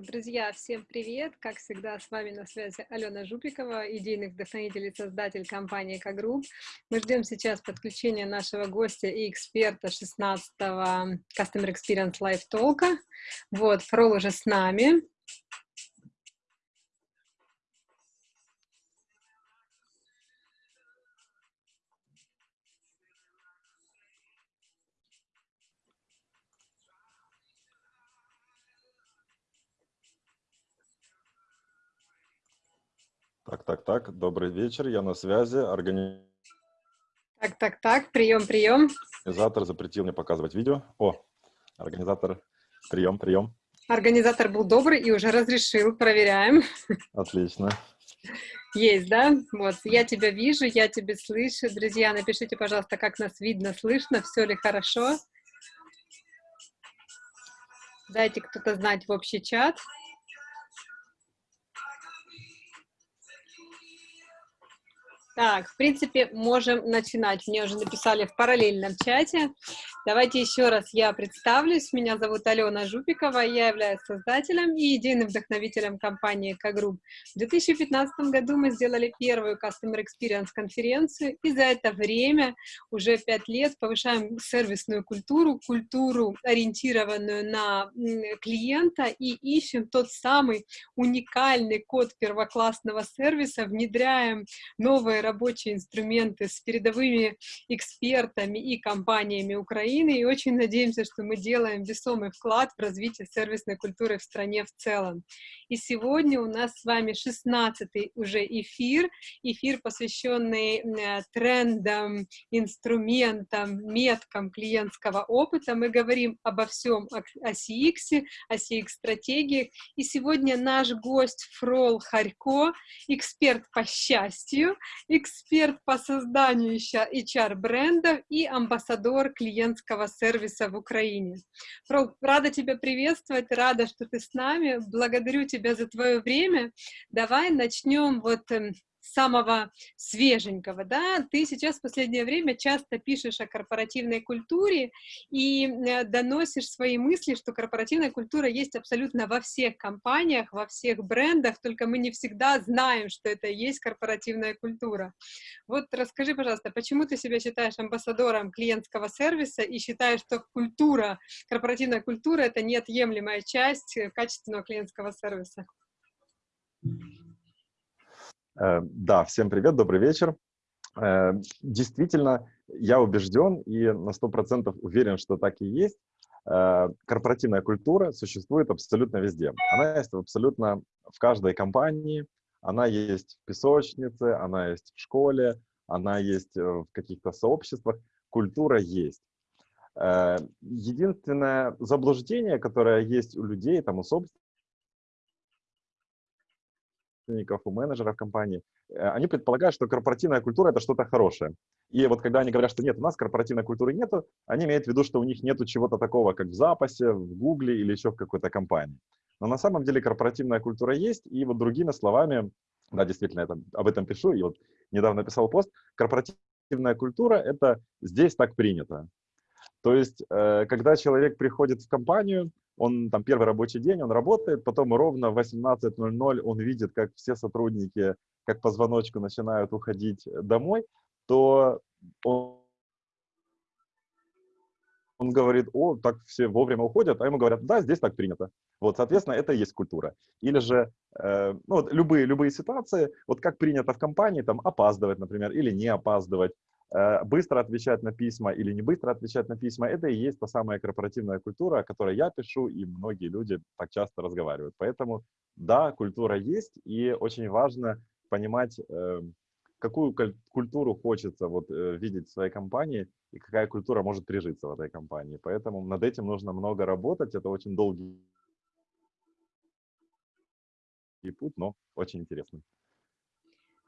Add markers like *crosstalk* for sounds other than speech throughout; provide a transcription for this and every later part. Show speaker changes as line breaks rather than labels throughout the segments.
Так, друзья, всем привет! Как всегда, с вами на связи Алена Жупикова, идейный вдохновитель и создатель компании Кагрупп. Мы ждем сейчас подключения нашего гостя и эксперта 16-го Customer Experience Live Talk. Вот, Фрол уже с нами.
Так, так, так, добрый вечер, я на связи. Органи...
Так, так, так, прием, прием.
Организатор запретил мне показывать видео. О, организатор, прием, прием.
Организатор был добрый и уже разрешил, проверяем.
Отлично.
Есть, да? Вот, я тебя вижу, я тебя слышу. Друзья, напишите, пожалуйста, как нас видно, слышно, все ли хорошо. Дайте кто-то знать в общий чат. Так, в принципе, можем начинать. Мне уже написали в параллельном чате. Давайте еще раз я представлюсь. Меня зовут Алена Жупикова, я являюсь создателем и идейным вдохновителем компании K-Group. В 2015 году мы сделали первую Customer Experience конференцию, и за это время, уже пять лет, повышаем сервисную культуру, культуру, ориентированную на клиента, и ищем тот самый уникальный код первоклассного сервиса, внедряем новые рабочие инструменты с передовыми экспертами и компаниями Украины, и очень надеемся, что мы делаем весомый вклад в развитие сервисной культуры в стране в целом. И сегодня у нас с вами 16-й уже эфир, эфир, посвященный э, трендам, инструментам, меткам клиентского опыта. Мы говорим обо всем о CX, о CX-стратегиях. И сегодня наш гость Фрол Харько, эксперт по счастью, эксперт по созданию HR-брендов и амбассадор клиентского сервиса в Украине. Рада тебя приветствовать, рада, что ты с нами. Благодарю тебя за твое время. Давай начнем вот эм, самого свеженького, да, ты сейчас в последнее время часто пишешь о корпоративной культуре и э, доносишь свои мысли, что корпоративная культура есть абсолютно во всех компаниях, во всех брендах, только мы не всегда знаем, что это есть корпоративная культура. Вот расскажи, пожалуйста, почему ты себя считаешь амбассадором клиентского сервиса и считаешь, что культура, корпоративная культура — это неотъемлемая часть э, качественного клиентского сервиса?
Э, да, всем привет, добрый вечер. Э, действительно, я убежден и на 100% уверен, что так и есть. Э, корпоративная культура существует абсолютно везде. Она есть абсолютно в каждой компании, она есть в песочнице, она есть в школе, она есть в каких-то сообществах. Культура есть. Единственное заблуждение, которое есть у людей, там, у собственников, собственников, у менеджеров компании, э, они предполагают, что корпоративная культура — это что-то хорошее. И вот когда они говорят, что нет, у нас корпоративной культуры нету, они имеют в виду, что у них нету чего-то такого, как в запасе, в Гугле или еще в какой-то компании. Но на самом деле корпоративная культура есть, и вот другими словами, да, действительно, я об этом пишу, и вот недавно писал пост, корпоративная культура — это здесь так принято. То есть, э, когда человек приходит в компанию, он там первый рабочий день, он работает, потом ровно в 18.00 он видит, как все сотрудники, как по звоночку начинают уходить домой, то он, он говорит, о, так все вовремя уходят, а ему говорят, да, здесь так принято. Вот, соответственно, это и есть культура. Или же, э, ну, вот любые, любые ситуации, вот как принято в компании, там, опаздывать, например, или не опаздывать, Э, быстро отвечать на письма или не быстро отвечать на письма, это и есть та самая корпоративная культура, о которой я пишу, и многие люди так часто разговаривают. Поэтому, да, культура есть, и очень важно понимать, эм, какую культуру хочется вот, э, видеть в своей компании, и какая культура может прижиться в этой компании. Поэтому над этим нужно много работать, это очень долгий путь, но очень интересный.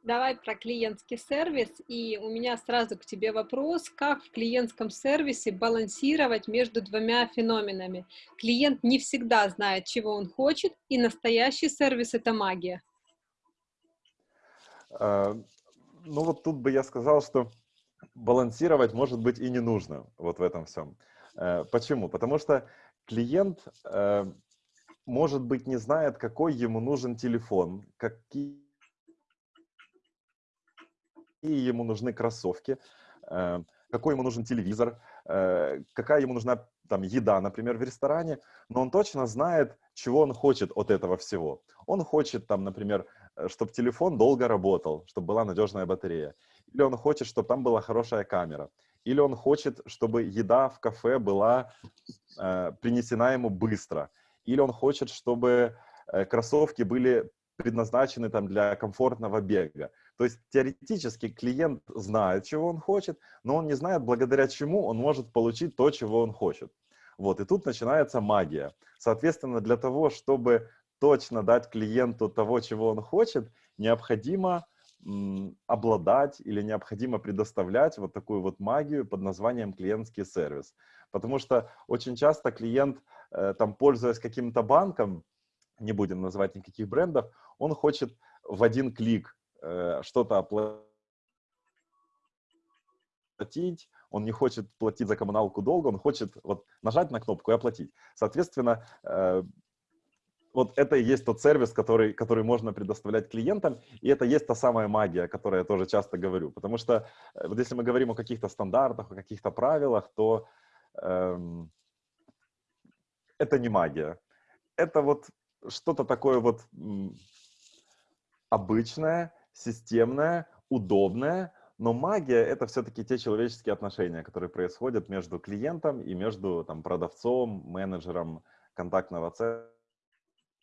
Давай про клиентский сервис. И у меня сразу к тебе вопрос, как в клиентском сервисе балансировать между двумя феноменами. Клиент не всегда знает, чего он хочет, и настоящий сервис — это магия.
А, ну вот тут бы я сказал, что балансировать, может быть, и не нужно вот в этом всем. Э, почему? Потому что клиент э, может быть, не знает, какой ему нужен телефон, какие ему нужны кроссовки, э, какой ему нужен телевизор, э, какая ему нужна там еда, например, в ресторане, но он точно знает, чего он хочет от этого всего. Он хочет там, например, э, чтобы телефон долго работал, чтобы была надежная батарея. Или он хочет, чтобы там была хорошая камера. Или он хочет, чтобы еда в кафе была э, принесена ему быстро. Или он хочет, чтобы э, кроссовки были предназначены там для комфортного бега. То есть теоретически клиент знает, чего он хочет, но он не знает, благодаря чему он может получить то, чего он хочет. Вот, и тут начинается магия. Соответственно, для того, чтобы точно дать клиенту того, чего он хочет, необходимо обладать или необходимо предоставлять вот такую вот магию под названием клиентский сервис. Потому что очень часто клиент, э, там, пользуясь каким-то банком, не будем называть никаких брендов, он хочет в один клик что-то оплатить, он не хочет платить за коммуналку долго, он хочет вот нажать на кнопку и оплатить. Соответственно, э, вот это и есть тот сервис, который, который можно предоставлять клиентам, и это есть та самая магия, о которой я тоже часто говорю. Потому что э, вот если мы говорим о каких-то стандартах, о каких-то правилах, то эм, это не магия. Это вот что-то такое вот обычное, системное, удобное, но магия — это все-таки те человеческие отношения, которые происходят между клиентом и между там, продавцом, менеджером контактного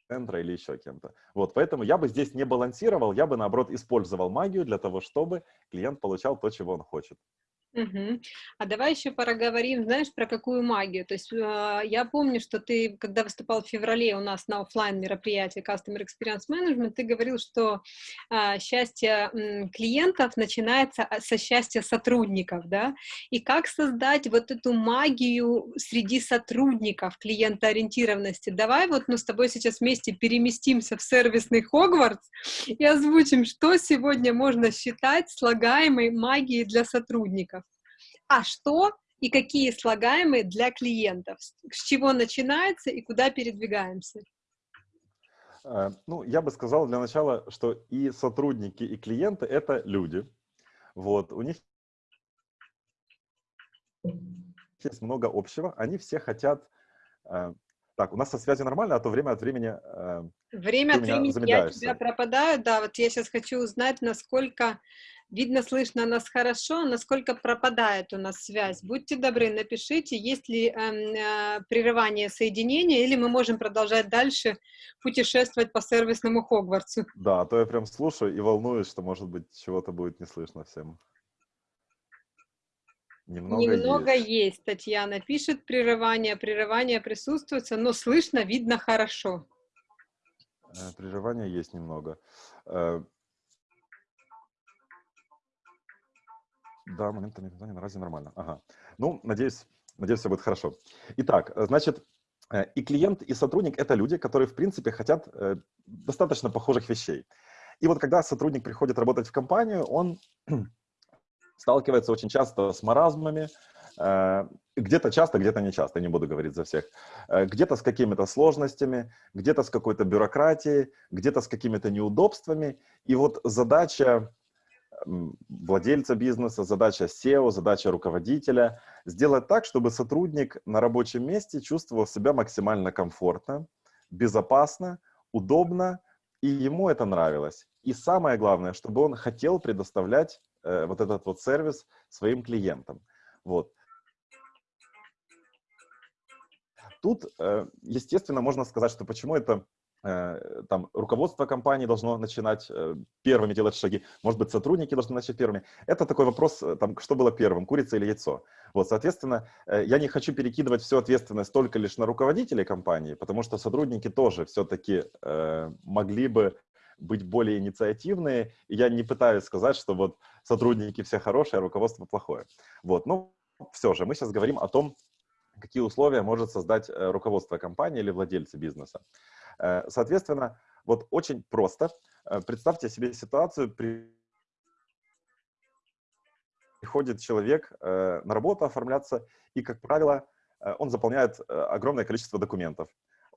центра или еще кем-то. Вот, поэтому я бы здесь не балансировал, я бы, наоборот, использовал магию для того, чтобы клиент получал то, чего он хочет.
Угу. А давай еще поговорим, знаешь, про какую магию. То есть э, я помню, что ты, когда выступал в феврале у нас на офлайн мероприятии Customer Experience Management, ты говорил, что э, счастье э, клиентов начинается а, со счастья сотрудников, да? И как создать вот эту магию среди сотрудников клиентоориентированности? Давай вот мы с тобой сейчас вместе переместимся в сервисный Хогвартс и озвучим, что сегодня можно считать слагаемой магией для сотрудников а что и какие слагаемые для клиентов, с чего начинается и куда передвигаемся?
Э, ну, я бы сказал для начала, что и сотрудники, и клиенты — это люди. Вот, у них есть много общего. Они все хотят... Так, у нас со связью нормально, а то время от времени... Э,
время от времени я тебя пропадаю. Да, вот я сейчас хочу узнать, насколько Видно, слышно нас хорошо, насколько пропадает у нас связь. Будьте добры, напишите, есть ли э, э, прерывание соединения, или мы можем продолжать дальше путешествовать по сервисному Хогвартсу.
Да, а то я прям слушаю и волнуюсь, что, может быть, чего-то будет не слышно всем.
Немного, Немного есть. есть. Татьяна пишет, прерывание, прерывание присутствуется, но слышно, видно хорошо.
Э, прерывания есть немного. Э, Да, моментами питания на разе нормально. Ага. Ну, надеюсь, надеюсь, все будет хорошо. Итак, э, значит, и клиент, и сотрудник — это люди, которые, в принципе, хотят достаточно похожих вещей. И вот когда сотрудник приходит работать в компанию, он сталкивается очень часто с маразмами, где-то часто, где-то не часто, не буду говорить за всех, где-то с какими-то сложностями, где-то с какой-то бюрократией, где-то с какими-то неудобствами. И вот задача владельца бизнеса, задача SEO, задача руководителя – сделать так, чтобы сотрудник на рабочем месте чувствовал себя максимально комфортно, безопасно, удобно, и ему это нравилось. И самое главное, чтобы он хотел предоставлять э, вот этот вот сервис своим клиентам. Вот. Тут, э, естественно, можно сказать, что почему это Э, там руководство компании должно начинать первыми делать шаги, может быть, сотрудники должны начать первыми. Это такой вопрос, там, что было первым, курица или яйцо. Вот, соответственно, я не хочу перекидывать всю ответственность только лишь на руководителей компании, потому что сотрудники тоже все-таки могли бы быть более инициативные. И я не пытаюсь сказать, что вот сотрудники все хорошие, а руководство плохое. Вот, но все же, мы сейчас говорим о том, какие условия может создать руководство компании или владельцы бизнеса. Э, соответственно, вот очень просто. Э, представьте себе ситуацию, приходит человек э, на работу оформляться, и, как правило, он заполняет огромное количество документов.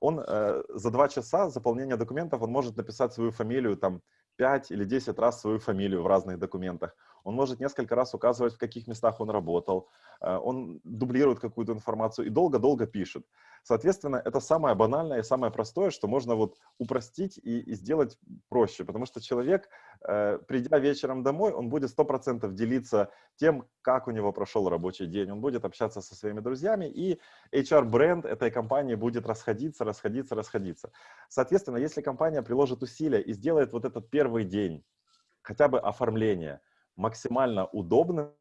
Он э, за два часа заполнения документов, он может написать свою фамилию, там, 5 или 10 раз свою фамилию в разных документах. Он может несколько раз указывать, в каких местах он работал. Э, он дублирует какую-то информацию и долго-долго пишет. Соответственно, это самое банальное и самое простое, что можно вот упростить и, и сделать проще, потому что человек, э, придя вечером домой, он будет 100% делиться тем, как у него прошел рабочий день, он будет общаться со своими друзьями, и HR-бренд этой компании будет расходиться, расходиться, расходиться. Соответственно, если компания приложит усилия и сделает вот этот первый день, хотя бы оформление, максимально удобным,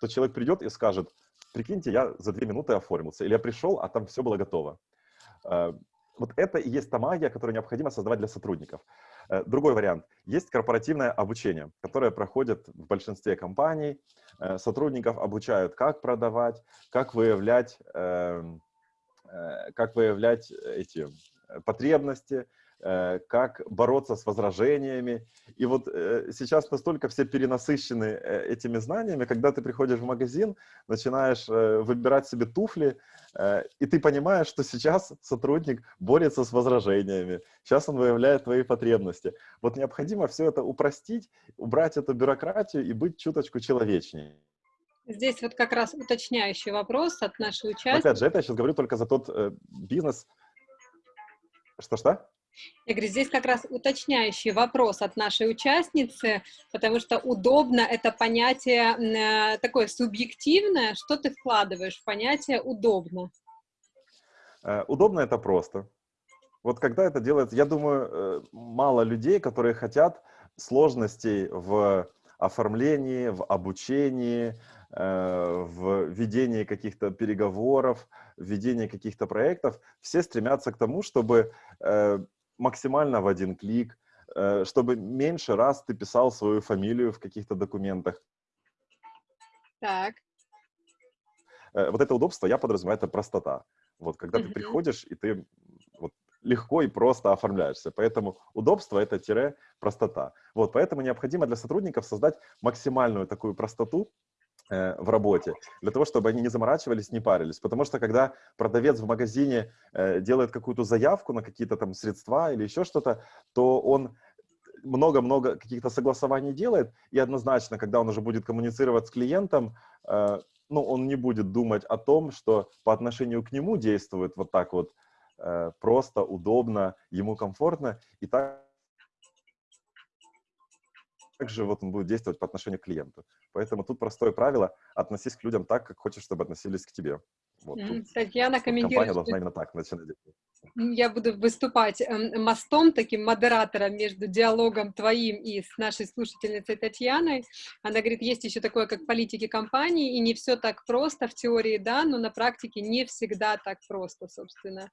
то человек придет и скажет, прикиньте, я за две минуты оформился, или я пришел, а там все было готово. Э, вот это и есть та магия, которую необходимо создавать для сотрудников. Э, другой вариант. Есть корпоративное обучение, которое проходит в большинстве компаний. Э, сотрудников обучают, как продавать, как выявлять, эм, как выявлять эти потребности, как бороться с возражениями. И вот э, сейчас настолько все перенасыщены э, этими знаниями, когда ты приходишь в магазин, начинаешь выбирать себе туфли, и ты понимаешь, что сейчас сотрудник борется с возражениями, сейчас он выявляет твои потребности. Вот необходимо все это упростить, убрать эту бюрократию и быть чуточку человечнее.
Здесь вот как раз уточняющий вопрос от нашей участницы.
Опять же, это я сейчас говорю только за тот э, бизнес. Что-что?
Я говорю, здесь как раз уточняющий вопрос от нашей участницы, потому что удобно это понятие э, такое субъективное. Что ты вкладываешь в понятие удобно?
Э, удобно это просто. Вот когда это делается, я думаю, э, мало людей, которые хотят сложностей в оформлении, в обучении, в ведении каких-то переговоров, в ведении каких-то проектов, все стремятся к тому, чтобы максимально в один клик, э, чтобы меньше раз ты писал свою фамилию в каких-то документах.
Так.
Э, вот это удобство, я подразумеваю, это простота. Вот, когда mm -hmm. ты приходишь, и ты вот, легко и просто оформляешься. Поэтому удобство — это тире простота. Вот, поэтому необходимо для сотрудников создать максимальную такую простоту, в работе, для того, чтобы они не заморачивались, не парились. Потому что когда продавец в магазине э, делает какую-то заявку на какие-то там средства или еще что-то, то он много-много каких-то согласований делает, и однозначно, когда он уже будет коммуницировать с клиентом, э, ну, он не будет думать о том, что по отношению к нему действует вот так вот просто, удобно, ему комфортно, и так также вот он будет действовать по отношению к клиенту. Поэтому тут простое правило – относись к людям так, как хочешь, чтобы относились к тебе.
Вот, Татьяна комментирует.
Компания должна именно так начинать
Я буду выступать эм, мостом, таким модератором между диалогом твоим и с нашей слушательницей Татьяной. Она говорит, есть еще такое, как политики компании, и не все так просто в теории, да, но на практике не всегда так просто, собственно.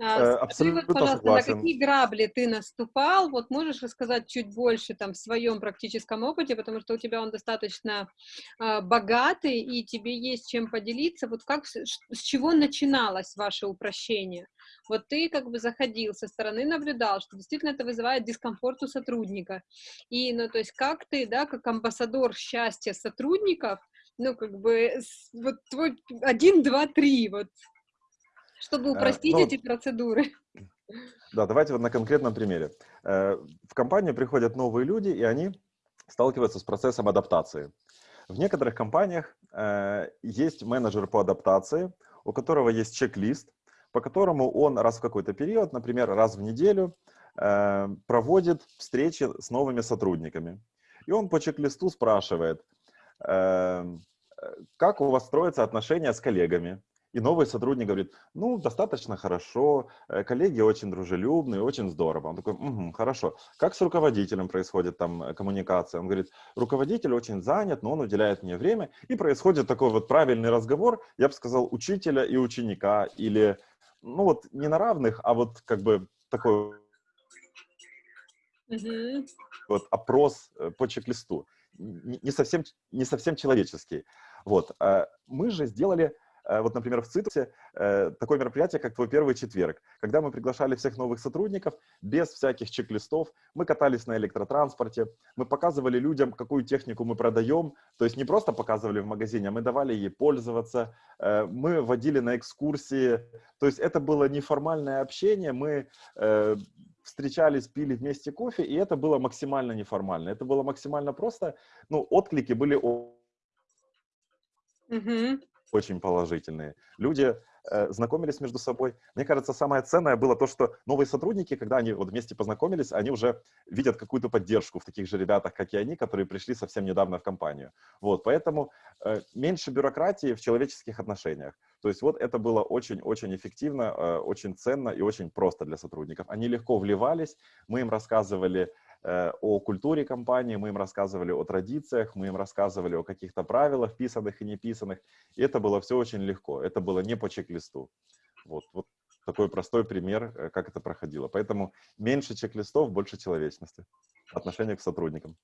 А,
э, абсолютно вот, пожалуйста, согласен.
на какие грабли ты наступал? Вот можешь рассказать чуть больше там в своем практическом опыте, потому что у тебя он достаточно э, богатый, и тебе есть чем поделиться. Вот как, с, с чего начиналось ваше упрощение? Вот ты как бы заходил со стороны, наблюдал, что действительно это вызывает дискомфорт у сотрудника. И, ну, то есть как ты, да, как амбассадор счастья сотрудников, ну, как бы, вот твой один, два, три, вот чтобы э, упростить ну, эти процедуры.
Да, давайте вот на конкретном примере. Э, в компанию приходят новые люди, и они сталкиваются с процессом адаптации. В некоторых компаниях э, есть менеджер по адаптации, у которого есть чек-лист, по которому он раз в какой-то период, например, раз в неделю, проводит встречи с новыми сотрудниками. И он по чек-листу спрашивает, как у вас строятся отношения с коллегами, и новый сотрудник говорит, ну, достаточно хорошо, э, коллеги очень дружелюбные, очень здорово. Он такой, угу, хорошо. Как с руководителем происходит там э, коммуникация? Он говорит, руководитель очень занят, но он уделяет мне время. И происходит такой вот правильный разговор, я бы сказал, учителя и ученика. Или, ну вот, не на равных, а вот как бы такой угу. вот опрос э, по чек-листу. Не совсем, не совсем человеческий. Вот. Мы же сделали вот, например, в Цитусе э, такое мероприятие, как «Твой первый четверг», когда мы приглашали всех новых сотрудников без всяких чек-листов, мы катались на электротранспорте, мы показывали людям, какую технику мы продаем, то есть не просто показывали в магазине, а мы давали ей пользоваться, э, мы водили на экскурсии, то есть это было неформальное общение, мы встречались, пили вместе кофе, и это было максимально неформально, это было максимально просто, ну, отклики были
Угу.
Очень положительные. Люди э, знакомились между собой. Мне кажется, самое ценное было то, что новые сотрудники, когда они вот вместе познакомились, они уже видят какую-то поддержку в таких же ребятах, как и они, которые пришли совсем недавно в компанию. Вот, поэтому э, меньше бюрократии в человеческих отношениях. То есть вот это было очень-очень эффективно, э, очень ценно и очень просто для сотрудников. Они легко вливались, мы им рассказывали о культуре компании, мы им рассказывали о традициях, мы им рассказывали о каких-то правилах, писанных и неписанных. И это было все очень легко, это было не по чек-листу. Вот, вот такой простой пример, э, как это проходило. Поэтому меньше чек-листов, больше человечности отношение к сотрудникам.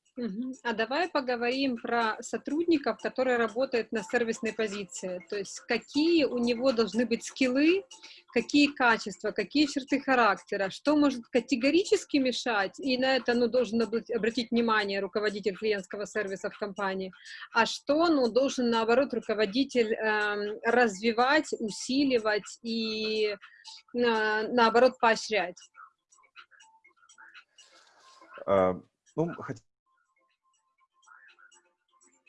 А давай поговорим про сотрудников, которые работают на сервисной позиции. То есть какие у него должны быть скиллы, какие качества, какие черты характера, что может категорически мешать, и на это ну, должен обратить внимание руководитель клиентского сервиса в компании, а что ну, должен, наоборот, руководитель э, развивать, усиливать и, э, наоборот, поощрять.
А, ну,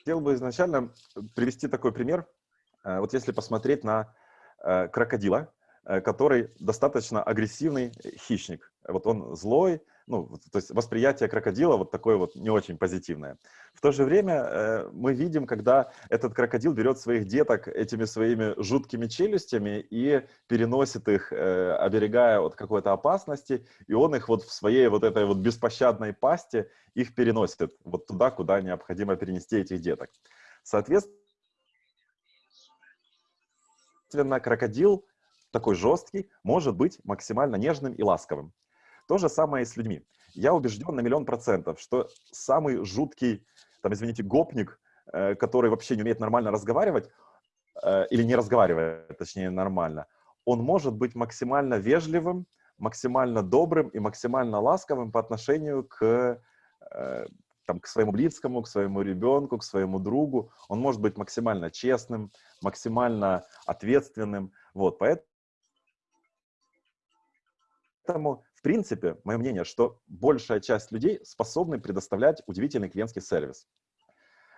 хотел бы изначально привести такой пример. А, вот если посмотреть на а, крокодила, который достаточно агрессивный хищник. Вот он злой, ну, то есть восприятие крокодила вот такое вот не очень позитивное. В то же время э, мы видим, когда этот крокодил берет своих деток этими своими жуткими челюстями и переносит их, э, оберегая от какой-то опасности, и он их вот в своей вот этой вот беспощадной пасти их переносит вот туда, куда необходимо перенести этих деток. Соответственно, крокодил такой жесткий может быть максимально нежным и ласковым. То же самое и с людьми. Я убежден на миллион процентов, что самый жуткий, там, извините, гопник, э, который вообще не умеет нормально разговаривать, э, или не разговаривает, точнее, нормально, он может быть максимально вежливым, максимально добрым и максимально ласковым по отношению к, э, там, к своему близкому, к своему ребенку, к своему другу. Он может быть максимально честным, максимально ответственным. Вот, поэтому принципе, мое мнение, что большая часть людей способны предоставлять удивительный клиентский сервис.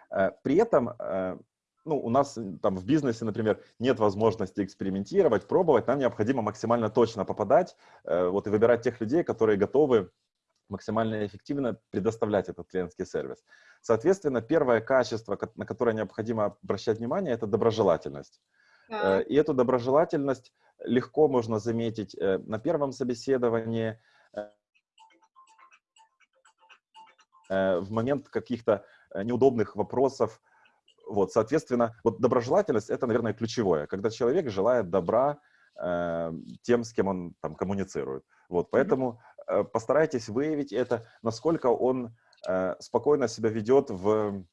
Э, при этом э, ну, у нас там в бизнесе, например, нет возможности экспериментировать, пробовать, нам необходимо максимально точно попадать э, вот, и выбирать тех людей, которые готовы максимально эффективно предоставлять этот клиентский сервис. Соответственно, первое качество, на которое необходимо обращать внимание, это доброжелательность. Да. И эту доброжелательность легко можно заметить э, на первом собеседовании, э, э, в момент каких-то неудобных вопросов. Вот, соответственно, вот доброжелательность — это, наверное, ключевое, когда человек желает добра э, тем, с кем он там коммуницирует. Вот, поэтому э, постарайтесь выявить это, насколько он э, спокойно себя ведет в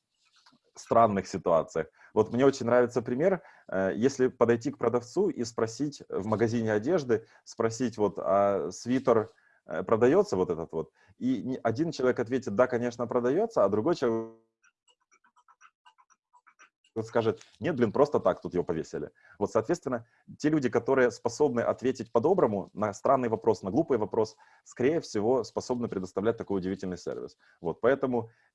странных ситуациях. Вот мне очень нравится пример, э, если подойти к продавцу и спросить в магазине одежды, спросить вот, а свитер э, продается вот этот вот, и один человек ответит, да, конечно, продается, а другой человек скажет, нет, блин, просто так тут его повесили. Вот, соответственно, те люди, которые способны ответить по-доброму на странный вопрос, на глупый вопрос, скорее всего, способны предоставлять такой удивительный сервис. Вот, поэтому Э,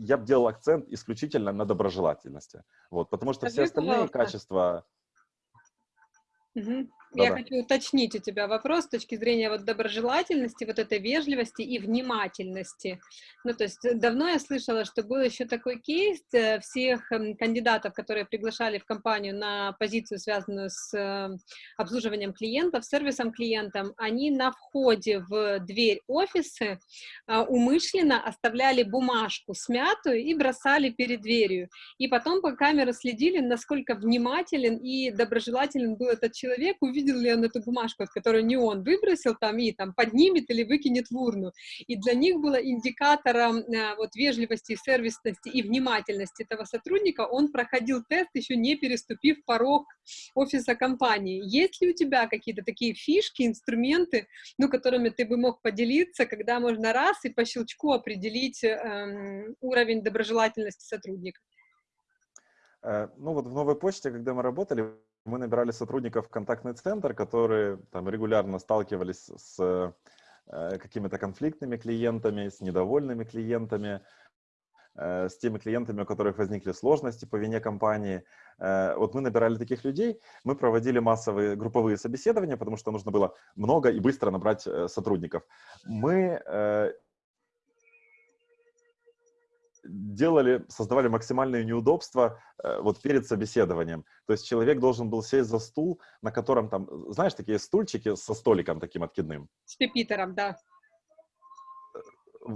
я бы делал акцент исключительно на доброжелательности. Вот, потому что все остальные качества...
Угу. Я хочу уточнить у тебя вопрос с точки зрения вот доброжелательности, вот этой вежливости и внимательности. Ну, то есть э, давно я слышала, что был еще такой кейс э, всех эм, кандидатов, которые приглашали в компанию на позицию, связанную с эм, обслуживанием клиентов, сервисом клиентам, они на входе в дверь офиса умышленно оставляли бумажку смятую и бросали перед дверью. И потом по камеру следили, насколько внимателен и доброжелателен был этот человек, увидели, видел ли он эту бумажку, которую не он выбросил там и там поднимет или выкинет в урну. И для них было индикатором э, вот вежливости, сервисности и внимательности этого сотрудника, он проходил тест, еще не переступив порог офиса компании. Есть ли у тебя какие-то такие фишки, инструменты, ну, которыми ты бы мог поделиться, когда можно раз и по щелчку определить эм, уровень доброжелательности сотрудника?
Э, ну вот в новой почте, когда мы работали, мы набирали сотрудников в контактный центр, которые там регулярно сталкивались с э, какими-то конфликтными клиентами, с недовольными клиентами, э, с теми клиентами, у которых возникли сложности по вине компании. Вот мы набирали таких людей, мы проводили массовые групповые собеседования, потому что нужно было много и быстро набрать сотрудников. Мы делали, создавали максимальные неудобства э, вот перед собеседованием. То есть человек должен был сесть за стул, на котором там, знаешь, такие стульчики со столиком таким откидным.
С пепитером, да.
Э,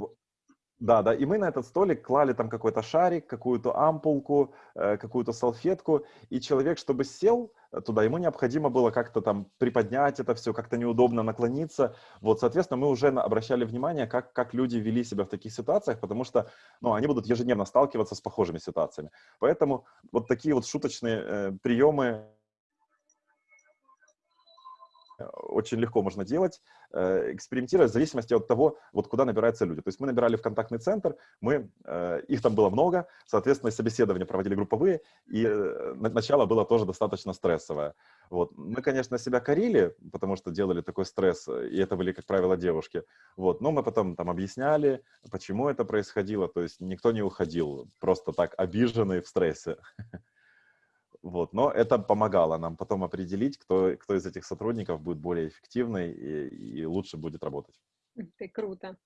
да, да, и мы на этот столик клали там какой-то шарик, какую-то ампулку, э, какую-то салфетку, и человек, чтобы сел туда, ему необходимо было как-то там приподнять это все, как-то неудобно наклониться. Вот, соответственно, мы уже обращали внимание, как, как люди вели себя в таких ситуациях, потому что, ну, они будут ежедневно сталкиваться с похожими ситуациями. Поэтому вот такие вот шуточные э, приемы очень легко можно делать, э, экспериментировать в зависимости от того, вот куда набираются люди. То есть мы набирали в контактный центр, мы, э, их там было много, соответственно, собеседования проводили групповые, и э, начало было тоже достаточно стрессовое. Вот. Мы, конечно, себя корили, потому что делали такой стресс, и это были, как правило, девушки. Вот. Но мы потом там объясняли, почему это происходило, то есть никто не уходил просто так обиженный в стрессе. *laughs* Вот. Но это помогало нам потом определить, кто, кто из этих сотрудников будет более эффективный и, и лучше будет работать.
Ты круто.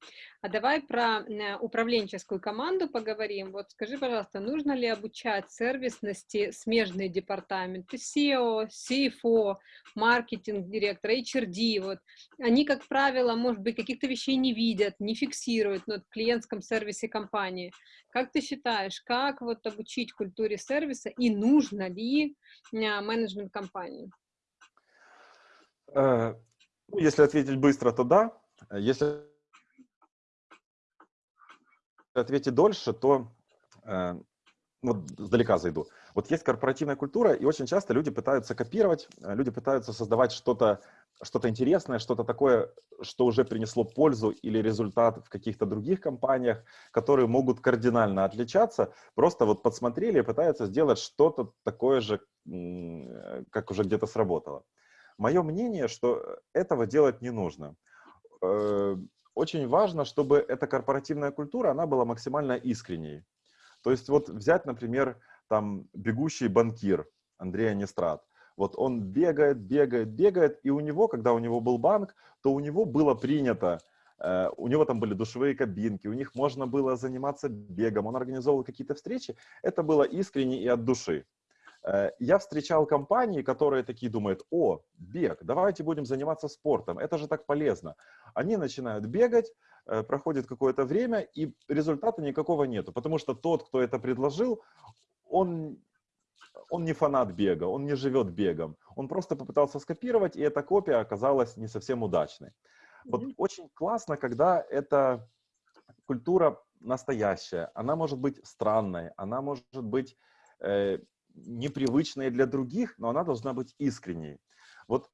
А давай про э, управленческую команду поговорим. Вот скажи, пожалуйста, нужно ли обучать сервисности смежные департаменты, SEO, CFO, маркетинг-директор, HRD, вот. Они, как правило, может быть, каких-то вещей не видят, не фиксируют ну, в клиентском сервисе компании. Как ты считаешь, как вот обучить культуре сервиса и нужно ли э, менеджмент компании?
Э, ну, если ответить быстро, то да, если ответить дольше, то э, вот сдалека зайду. Вот есть корпоративная культура, и очень часто люди пытаются копировать, э, люди пытаются создавать что-то что-то интересное, что-то такое, что уже принесло пользу или результат в каких-то других компаниях, которые могут кардинально отличаться, просто вот подсмотрели и пытаются сделать что-то такое же, э, как уже где-то сработало. Мое мнение, что этого делать не нужно. Э, очень важно, чтобы эта корпоративная культура, она была максимально искренней. То есть вот взять, например, там бегущий банкир Андрей Анистрат. Вот он бегает, бегает, бегает, и у него, когда у него был банк, то у него было принято, э, у него там были душевые кабинки, у них можно было заниматься бегом, он организовывал какие-то встречи. Это было искренне и от души. Э, я встречал компании, которые такие думают, о, бег, давайте будем заниматься спортом, это же так полезно. Они начинают бегать, э, проходит какое-то время, и результата никакого нету, потому что тот, кто это предложил, он, он не фанат бега, он не живет бегом. Он просто попытался скопировать, и эта копия оказалась не совсем удачной. Вот очень классно, когда эта культура настоящая, она может быть странной, она может быть непривычная для других, но она должна быть искренней. Вот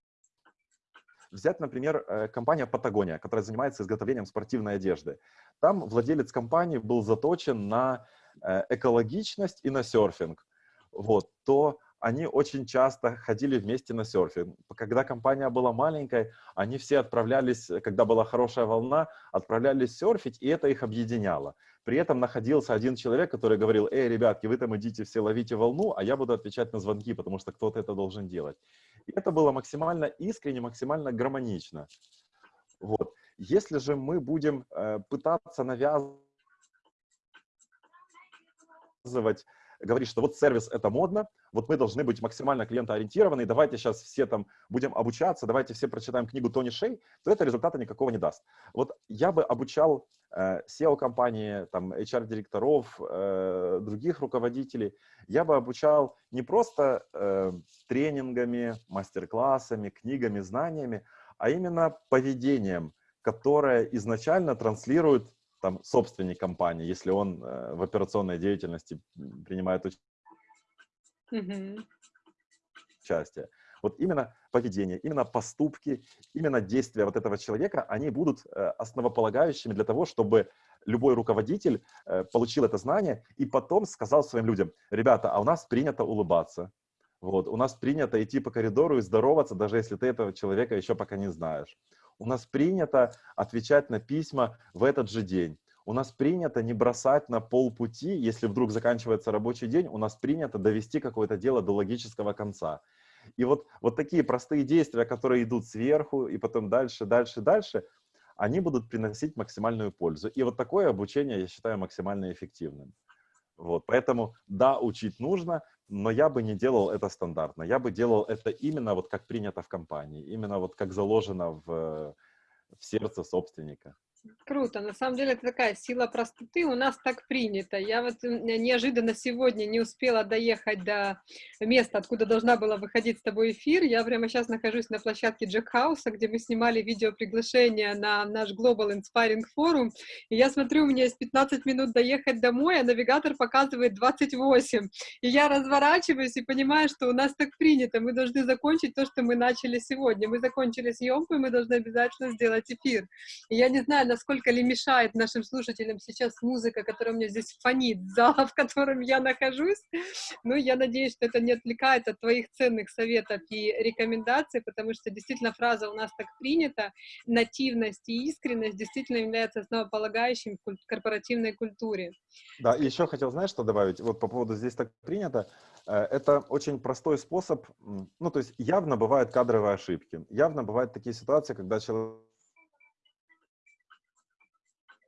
взять, например, э, компания Patagonia, которая занимается изготовлением спортивной одежды. Там владелец компании был заточен на э, экологичность и на серфинг. Вот, то они очень часто ходили вместе на серфинг. Когда компания была маленькой, они все отправлялись, когда была хорошая волна, отправлялись серфить, и это их объединяло. При этом находился один человек, который говорил, эй, ребятки, вы там идите все ловите волну, а я буду отвечать на звонки, потому что кто-то это должен делать. И это было максимально искренне, максимально гармонично. Вот. Если же мы будем э, пытаться навязывать говорить, что вот сервис это модно, вот мы должны быть максимально клиентоориентированы, давайте сейчас все там будем обучаться, давайте все прочитаем книгу Тони Шей, то это результата никакого не даст. Вот я бы обучал э, SEO-компании, там, HR-директоров, э, других руководителей, я бы обучал не просто э, тренингами, мастер-классами, книгами, знаниями, а именно поведением, которое изначально транслирует там, собственник компании, если он э, в операционной деятельности принимает участие. Вот именно поведение, именно поступки, именно действия вот этого человека, они будут э, основополагающими для того, чтобы любой руководитель э, получил это знание и потом сказал своим людям, ребята, а у нас принято улыбаться, вот, у нас принято идти по коридору и здороваться, даже если ты этого человека еще пока не знаешь. У нас принято отвечать на письма в этот же день. У нас принято не бросать на полпути, если вдруг заканчивается рабочий день, у нас принято довести какое-то дело до логического конца. И вот, вот такие простые действия, которые идут сверху и потом дальше, дальше, дальше, они будут приносить максимальную пользу. И вот такое обучение я считаю максимально эффективным. Вот, поэтому, да, учить нужно, но я бы не делал это стандартно. Я бы делал это именно вот как принято в компании, именно вот как заложено в, в сердце собственника.
Круто. На самом деле это такая сила простоты. У нас так принято. Я вот неожиданно сегодня не успела доехать до места, откуда должна была выходить с тобой эфир. Я прямо сейчас нахожусь на площадке Джек Хауса, где мы снимали видео приглашение на наш Global Inspiring Forum. И я смотрю, у меня есть 15 минут доехать домой, а навигатор показывает 28. И я разворачиваюсь и понимаю, что у нас так принято. Мы должны закончить то, что мы начали сегодня. Мы закончили съемку, и мы должны обязательно сделать эфир. И я не знаю, насколько ли мешает нашим слушателям сейчас музыка, которая у меня здесь фонит, *laughs* зала, в котором я нахожусь. Но я надеюсь, что это не отвлекает от твоих ценных советов и рекомендаций, потому что действительно фраза у нас так принята, нативность и искренность действительно является основополагающим в корпоративной культуре.
Да, и еще хотел, знаешь, что добавить? Вот по поводу «здесь так принято». Э, это очень простой способ, ну, то есть явно бывают кадровые ошибки, явно бывают такие ситуации, когда человек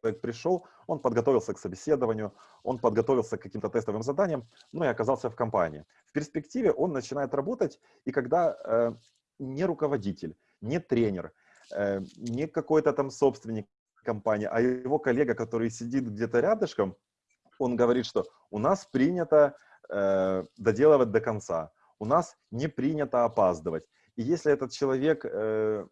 человек пришел, он подготовился к собеседованию, он подготовился к каким-то тестовым заданиям, ну и оказался в компании. В перспективе он начинает работать, и когда э, не руководитель, не тренер, э, не какой-то там собственник компании, а его коллега, который сидит где-то рядышком, он говорит, что у нас принято э, доделывать до конца, у нас не принято опаздывать. И если этот человек э,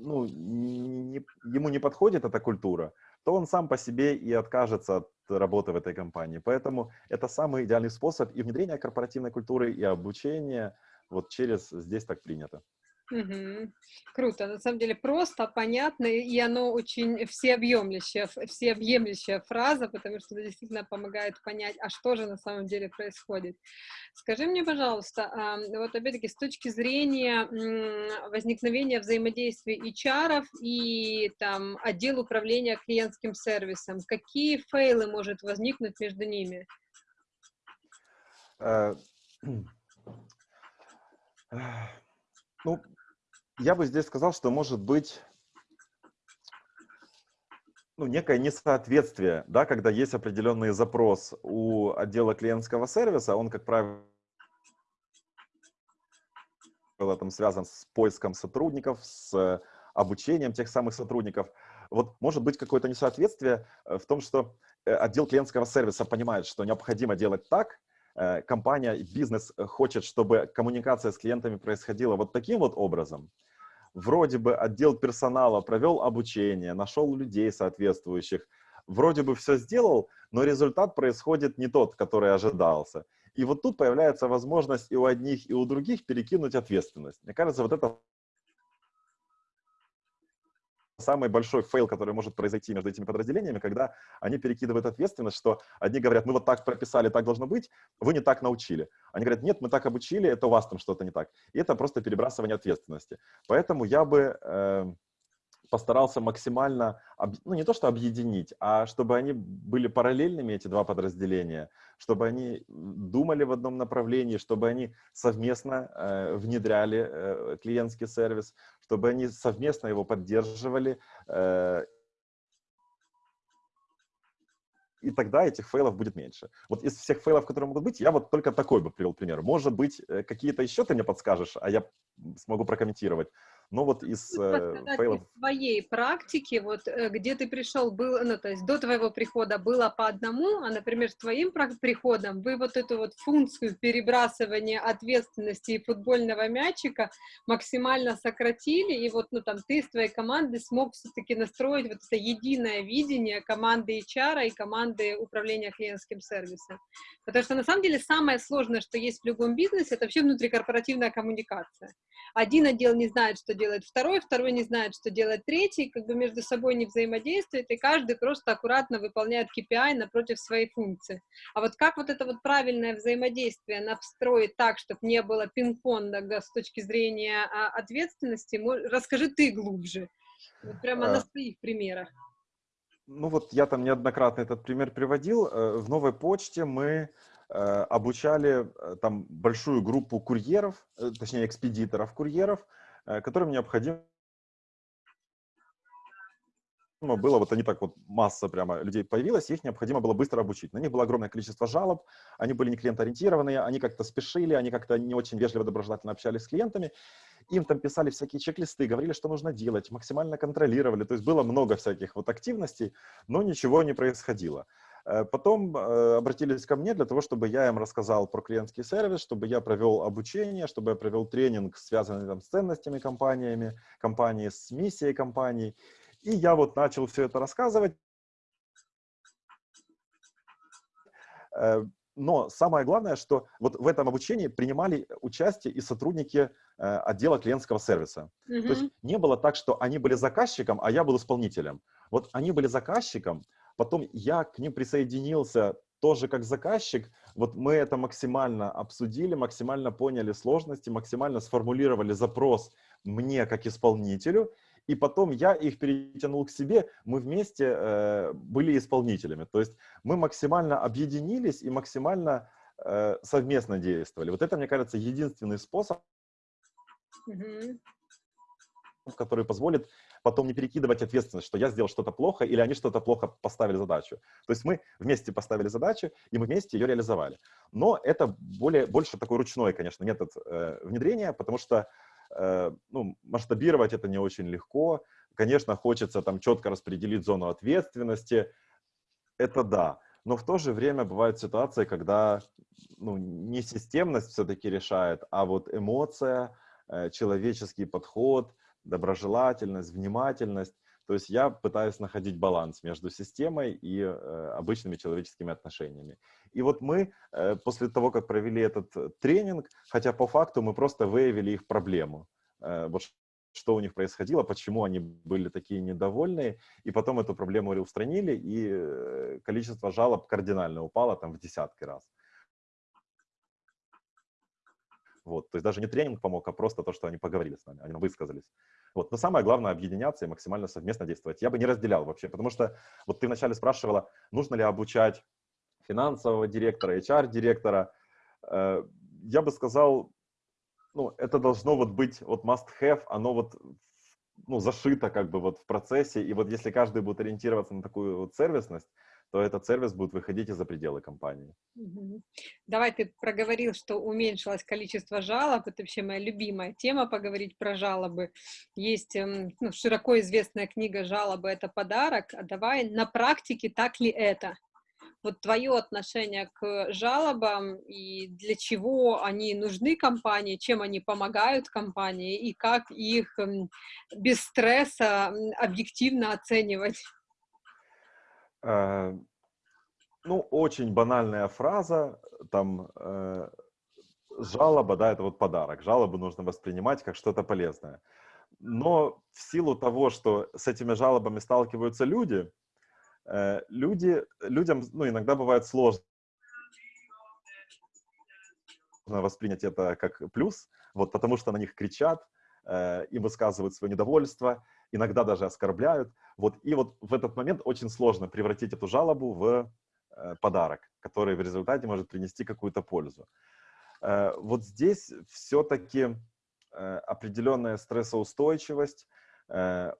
ну, не, ему не подходит эта культура, то он сам по себе и откажется от работы в этой компании. Поэтому это самый идеальный способ и внедрения корпоративной культуры, и обучения вот через «здесь так принято».
Угу. Круто, на самом деле просто, понятно, и оно очень всеобъемлющая, всеобъемлющая фраза, потому что это действительно помогает понять, а что же на самом деле происходит. Скажи мне, пожалуйста, вот опять-таки с точки зрения возникновения взаимодействия HR и там отдел управления клиентским сервисом, какие фейлы может возникнуть между ними?
Э, *clears throat* ну, я бы здесь сказал, что может быть ну, некое несоответствие, да, когда есть определенный запрос у отдела клиентского сервиса, он, как правило, там связан с поиском сотрудников, с обучением тех самых сотрудников. Вот может быть какое-то несоответствие э, в том, что э, отдел клиентского сервиса понимает, что необходимо делать так, э, компания, бизнес хочет, чтобы коммуникация с клиентами происходила вот таким вот образом, вроде бы отдел персонала провел обучение, нашел людей соответствующих, вроде бы все сделал, но результат происходит не тот, который ожидался. И вот тут появляется возможность и у одних, и у других перекинуть ответственность. Мне кажется, вот это самый большой фейл, который может произойти между этими подразделениями, когда они перекидывают ответственность, что одни говорят, мы вот так прописали, так должно быть, вы не так научили. Они говорят, нет, мы так обучили, это у вас там что-то не так. И это просто перебрасывание ответственности. Поэтому я бы... Э, постарался максимально, ну не то что объединить, а чтобы они были параллельными, эти два подразделения, чтобы они думали в одном направлении, чтобы они совместно э, внедряли э, клиентский сервис, чтобы они совместно его поддерживали, э, и тогда этих фейлов будет меньше. Вот из всех фейлов, которые могут быть, я вот только такой бы привел пример. Может быть, э, какие-то еще ты мне подскажешь, а я смогу прокомментировать. Но вот из э, фейлов...
Из своей практики, вот э, где ты пришел, был, ну, то есть до твоего прихода было по одному, а, например, с твоим приходом вы вот эту вот функцию перебрасывания ответственности и футбольного мячика максимально сократили, и вот, ну, там, ты с твоей командой смог все-таки настроить вот это единое видение команды HR и команды управления клиентским сервисом. Потому что, на самом деле, самое сложное, что есть в любом бизнесе, это вообще внутрикорпоративная коммуникация. Один отдел не знает, что делает второй, второй не знает, что делает третий, как бы между собой не взаимодействует, и каждый просто аккуратно выполняет KPI напротив своей функции. А вот как вот это вот правильное взаимодействие настроить так, чтобы не было пинг-понга с точки зрения а, ответственности, расскажи ты глубже, вот прямо а... на своих примерах.
Ну вот я там неоднократно этот пример приводил. Э, в новой почте мы э, обучали э, там большую группу курьеров, точнее экспедиторов курьеров, которым необходимо было, вот они так вот, масса прямо людей появилась, их необходимо было быстро обучить. На них было огромное количество жалоб, они были не клиентоориентированные, они как-то спешили, они как-то не очень вежливо, доброжелательно общались с клиентами, им там писали всякие чек-листы, говорили, что нужно делать, максимально контролировали, то есть было много всяких вот активностей, но ничего не происходило. Э, потом э, обратились ко мне для того, чтобы я им рассказал про клиентский сервис, чтобы я провел обучение, чтобы я провел тренинг, связанный там, с ценностями компаниями, компании, с миссией компании. И я вот начал все это рассказывать. Э, но самое главное, что вот в этом обучении принимали участие и сотрудники отдела клиентского сервиса. Mm -hmm. То есть не было так, что они были заказчиком, а я был исполнителем. Вот они были заказчиком, Потом я к ним присоединился тоже как заказчик. Вот мы это максимально обсудили, максимально поняли сложности, максимально сформулировали запрос мне как исполнителю. И потом я их перетянул к себе, мы вместе э, были исполнителями. То есть мы максимально объединились и максимально э, совместно действовали. Вот это, мне кажется, единственный способ, mm -hmm. который позволит потом не перекидывать ответственность, что я сделал что-то плохо или они что-то плохо поставили задачу. То есть мы вместе поставили задачу, и мы вместе ее реализовали. Но это более, больше такой ручной, конечно, метод э, внедрения, потому что э, ну, масштабировать это не очень легко. Конечно, хочется там четко распределить зону ответственности. Это да. Но в то же время бывают ситуации, когда ну, не системность все-таки решает, а вот эмоция, э, человеческий подход, доброжелательность, внимательность. То есть я пытаюсь находить баланс между системой и э, обычными человеческими отношениями. И вот мы э, после того, как провели этот э, тренинг, хотя по факту мы просто выявили их проблему. Э, вот что у них происходило, почему они были такие недовольные, и потом эту проблему устранили, и э, количество жалоб кардинально упало там в десятки раз. Вот, то есть даже не тренинг помог, а просто то, что они поговорили с нами, они высказались. Вот. Но самое главное — объединяться и максимально совместно действовать. Я бы не разделял вообще, потому что вот ты вначале спрашивала, нужно ли обучать финансового директора, HR-директора. Э, я бы сказал, ну, это должно вот быть вот must-have, оно вот ну, зашито как бы вот в процессе, и вот если каждый будет ориентироваться на такую вот сервисность, то этот сервис будет выходить из за пределы компании.
Давай ты проговорил, что уменьшилось количество жалоб. Это вообще моя любимая тема, поговорить про жалобы. Есть эм, ну, широко известная книга «Жалобы – это подарок». А давай на практике так ли это? Вот твое отношение к жалобам и для чего они нужны компании, чем они помогают компании и как их эм, без стресса объективно оценивать?
Э, ну, очень банальная фраза, там, э, жалоба, да, это вот подарок. Жалобы нужно воспринимать как что-то полезное. Но в силу того, что с этими жалобами сталкиваются люди, э, люди людям, ну, иногда бывает сложно воспринять это как плюс, вот, потому что на них кричат, им высказывают свое недовольство, иногда даже оскорбляют. Вот, и вот в этот момент очень сложно превратить эту жалобу в э, подарок, который в результате может принести какую-то пользу. Э, вот здесь все-таки э, определенная стрессоустойчивость,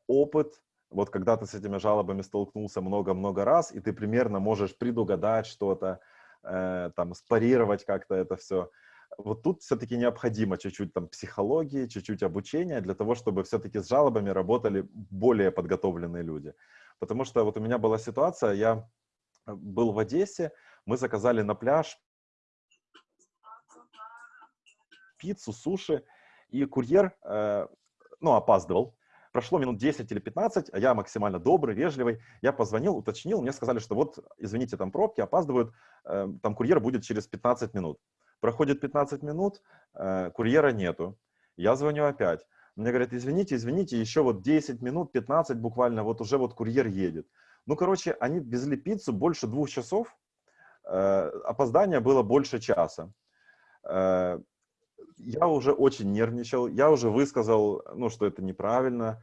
опыт, вот когда ты с этими жалобами столкнулся много-много раз, и ты примерно можешь предугадать что-то, там, спарировать как-то это все, вот тут все-таки необходимо чуть-чуть там психологии, чуть-чуть обучения для того, чтобы все-таки с жалобами работали более подготовленные люди. Потому что вот у меня была ситуация, я э, был в Одессе, мы заказали на пляж пиццу, суши, и курьер, э, ну, опаздывал. Прошло минут 10 или 15, а я максимально добрый, вежливый. Я позвонил, уточнил, мне сказали, что вот, извините, там пробки, опаздывают, э, там курьер будет через 15 минут. Проходит 15 минут, э, курьера нету. Я звоню опять. Мне говорят, извините, извините, еще вот 10 минут, 15 буквально, вот уже вот курьер едет. Ну, короче, они везли пиццу больше двух часов, э, опоздание было больше часа. Э, я уже очень нервничал, я уже высказал, ну, что это неправильно,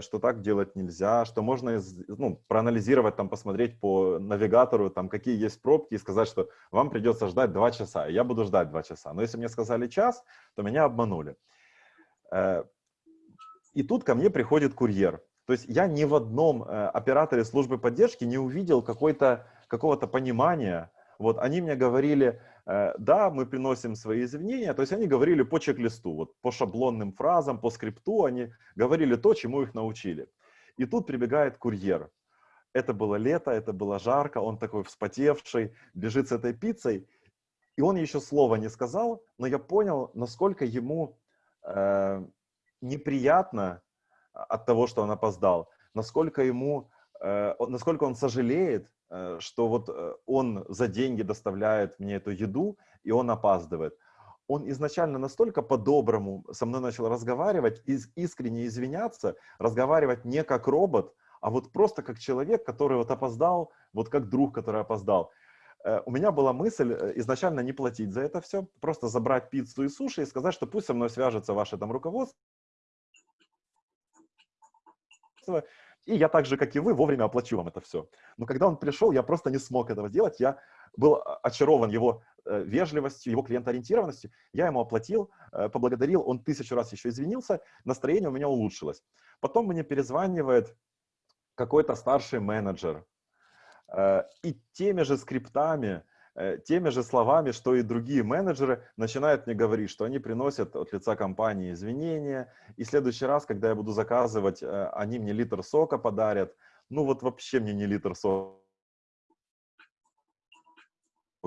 что так делать нельзя, что можно ну, проанализировать, там, посмотреть по навигатору, там, какие есть пробки, и сказать, что вам придется ждать два часа, и я буду ждать два часа. Но если мне сказали час, то меня обманули. Э, и тут ко мне приходит курьер. То есть я ни в одном э, операторе службы поддержки не увидел какого-то понимания. Вот они мне говорили, Э, да, мы приносим свои извинения, то есть они говорили по чек-листу, вот по шаблонным фразам, по скрипту, они говорили то, чему их научили. И тут прибегает курьер. Это было лето, это было жарко, он такой вспотевший, бежит с этой пиццей, и он еще слова не сказал, но я понял, насколько ему э, неприятно от того, что он опоздал, насколько ему, э, насколько он сожалеет, Э, что вот э, он за деньги доставляет мне эту еду, и он опаздывает. Он изначально настолько по-доброму со мной начал разговаривать, искренне извиняться, разговаривать не как робот, а вот просто как человек, который вот опоздал, вот как друг, который опоздал. Э, у меня была мысль изначально не платить за это все, просто забрать пиццу и суши и сказать, что пусть со мной свяжется ваше там руководство, и я так же, как и вы, вовремя оплачу вам это все. Но когда он пришел, я просто не смог этого сделать. Я был очарован его э, вежливостью, его клиентоориентированностью. Я ему оплатил, э, поблагодарил, он тысячу раз еще извинился, настроение у меня улучшилось. Потом мне перезванивает какой-то старший менеджер. Э, и теми же скриптами Э, теми же словами, что и другие менеджеры начинают мне говорить, что они приносят от лица компании извинения, и в следующий раз, когда я буду заказывать, э, они мне литр сока подарят. Ну вот вообще мне не литр сока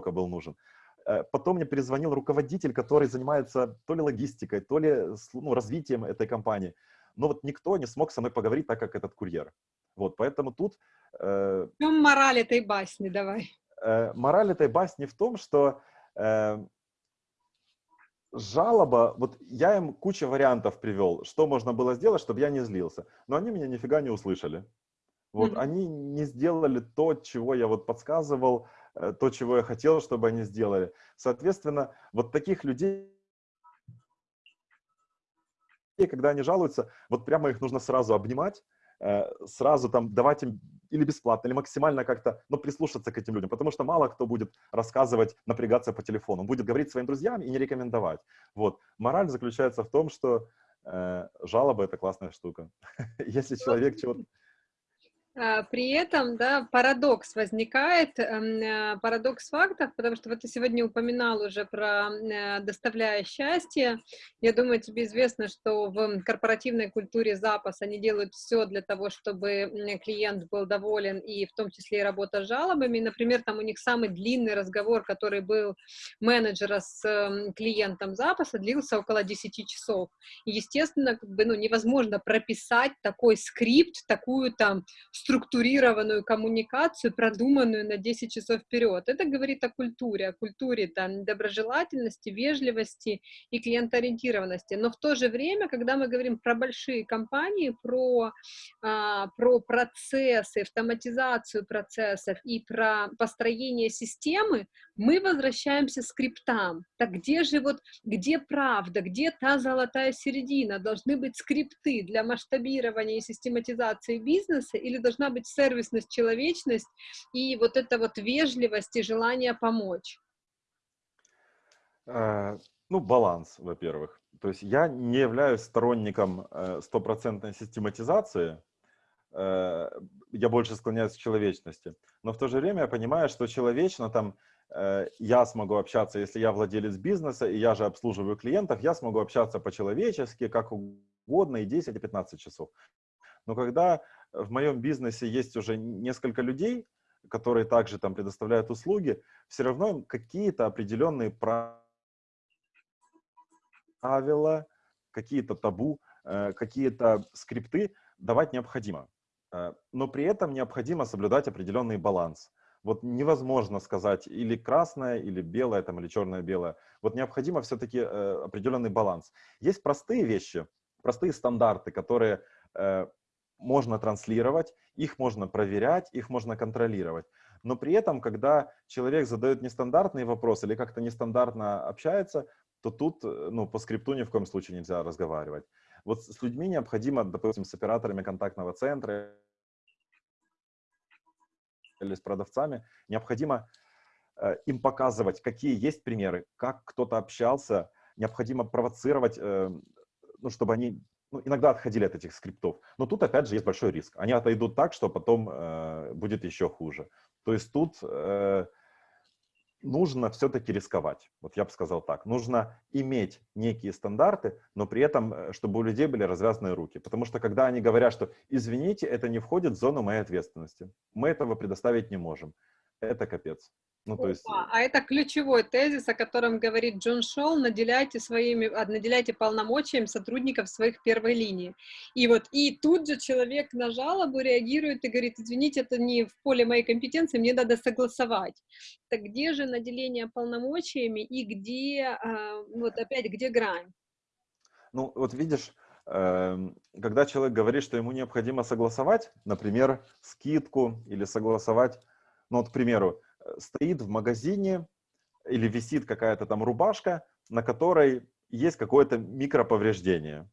был нужен. Э, потом мне перезвонил руководитель, который занимается то ли логистикой, то ли ну, развитием этой компании. Но вот никто не смог со мной поговорить так, как этот курьер. Вот, поэтому тут...
Э... В чем мораль этой басни, давай?
Э, мораль этой басни в том, что э, жалоба, вот я им кучу вариантов привел, что можно было сделать, чтобы я не злился, но они меня нифига не услышали. Вот, mm-hmm. они не сделали то, чего я вот подсказывал, э, то, чего я хотел, чтобы они сделали. Соответственно, вот таких людей, когда они жалуются, вот прямо их нужно сразу обнимать, сразу там давать им или бесплатно, или максимально как-то, но прислушаться к этим людям, потому что мало кто будет рассказывать, напрягаться по телефону, он будет говорить своим друзьям и не рекомендовать. Вот. Мораль заключается в том, что э, жалоба — это классная штука. *laughs* Если человек чего-то
при этом, да, парадокс возникает, эм, э, парадокс фактов, потому что вот ты сегодня упоминал уже про э, доставляя счастье. Я думаю, тебе известно, что в корпоративной культуре запас они делают все для того, чтобы клиент был доволен, и в том числе и работа с жалобами. Например, там у них самый длинный разговор, который был менеджера с эм, клиентом запаса, длился около 10 часов. И, естественно, как бы, ну, невозможно прописать такой скрипт, такую там структурированную коммуникацию, продуманную на 10 часов вперед. Это говорит о культуре, о культуре там, доброжелательности, вежливости и клиентоориентированности. Но в то же время, когда мы говорим про большие компании, про, а, про процессы, автоматизацию процессов и про построение системы, мы возвращаемся к скриптам. Так где же вот, где правда, где та золотая середина? Должны быть скрипты для масштабирования и систематизации бизнеса или должна быть сервисность, человечность и вот эта вот вежливость и желание помочь?
Э, ну, баланс, во-первых. То есть я не являюсь сторонником э, стопроцентной систематизации, э, я больше склоняюсь к человечности. Но в то же время я понимаю, что человечно там я смогу общаться, если я владелец бизнеса, и я же обслуживаю клиентов, я смогу общаться по-человечески, как угодно, и 10, и 15 часов. Но когда в моем бизнесе есть уже несколько людей, которые также там предоставляют услуги, все равно какие-то определенные правила, какие-то табу, э, какие-то скрипты давать необходимо. Э, но при этом необходимо соблюдать определенный баланс. Вот невозможно сказать или красное, или белое, там, или черное-белое. Вот необходимо все-таки э, определенный баланс. Есть простые вещи, простые стандарты, которые можно транслировать, их можно проверять, их можно контролировать. Но при этом, когда человек задает нестандартный вопрос или как-то нестандартно общается, то тут э, ну, по скрипту ни в коем случае нельзя разговаривать. Вот с людьми необходимо, допустим, с операторами контактного центра или с продавцами, необходимо э, им показывать, какие есть примеры, как кто-то общался, необходимо провоцировать, э, ну, чтобы они ну, иногда отходили от этих скриптов. Но тут, опять же, есть большой риск. Они отойдут так, что потом э, будет еще хуже. То есть тут э, нужно все-таки рисковать. Вот я бы сказал так. Нужно иметь некие стандарты, но при этом, э, чтобы у людей были развязанные руки. Потому что когда они говорят, что «извините, это не входит в зону моей ответственности», мы этого предоставить не можем. Это капец. Ну, то есть...
А, а это ключевой тезис, о котором говорит Джон Шоу, наделяйте своими, а, наделяйте полномочиями сотрудников своих первой линии. И вот, и тут же человек на жалобу реагирует и говорит, извините, это не в поле моей компетенции, мне надо согласовать. Так где же наделение полномочиями и где, а, вот опять, где грань?
Ну, вот видишь, эм, когда человек говорит, что ему необходимо согласовать, например, скидку или согласовать, ну вот, к примеру, стоит в магазине или висит какая-то там рубашка, на которой есть какое-то микроповреждение.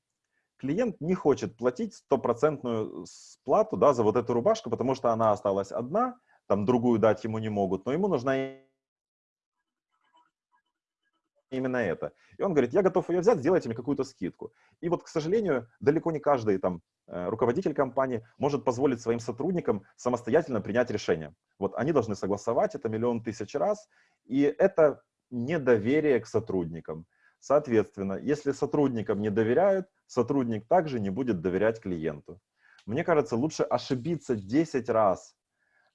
Клиент не хочет платить стопроцентную сплату да, за вот эту рубашку, потому что она осталась одна, там другую дать ему не могут, но ему нужна именно это. И он говорит, я готов ее взять, сделайте мне какую-то скидку. И вот, к сожалению, далеко не каждый там Э, руководитель компании может позволить своим сотрудникам самостоятельно принять решение. Вот они должны согласовать это миллион тысяч раз, и это недоверие к сотрудникам. Соответственно, если сотрудникам не доверяют, сотрудник также не будет доверять клиенту. Мне кажется, лучше ошибиться 10 раз,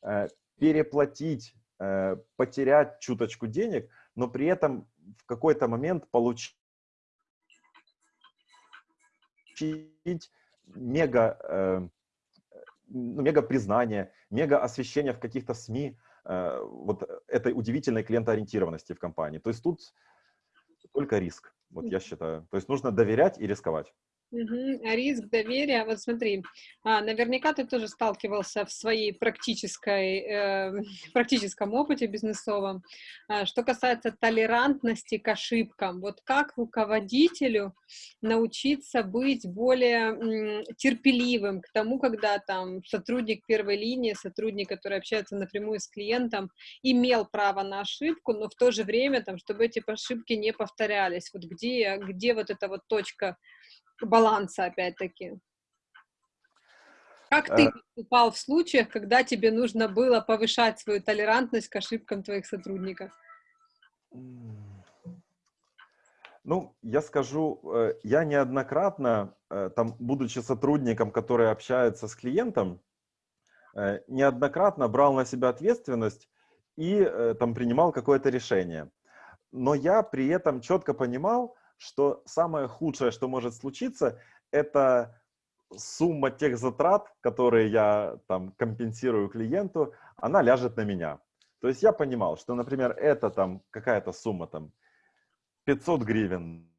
э, переплатить, э, потерять чуточку денег, но при этом в какой-то момент получить мега, э, ну, мега признание, мега освещение в каких-то СМИ э, вот этой удивительной клиентоориентированности в компании. То есть тут только риск, вот я считаю. То есть нужно доверять и рисковать.
Угу. Риск доверия. Вот смотри, а, наверняка ты тоже сталкивался в своей практической, э, *laughs* практическом опыте бизнесовом. А, что касается толерантности к ошибкам, вот как руководителю научиться быть более м, терпеливым к тому, когда там сотрудник первой линии, сотрудник, который общается напрямую с клиентом, имел право на ошибку, но в то же время, там, чтобы эти ошибки не повторялись. Вот где, где вот эта вот точка баланса, опять-таки. Как ты э. поступал в случаях, когда тебе нужно было повышать свою толерантность к ошибкам твоих сотрудников?
Ну, я скажу, э, я неоднократно, э, там, будучи сотрудником, который общается с клиентом, неоднократно брал на себя ответственность и там принимал какое-то решение. Но я при этом четко понимал, что самое худшее, что может случиться, это сумма тех затрат, которые я там компенсирую клиенту, она ляжет на меня. То есть я понимал, что, например, это там какая-то сумма там 500 гривен,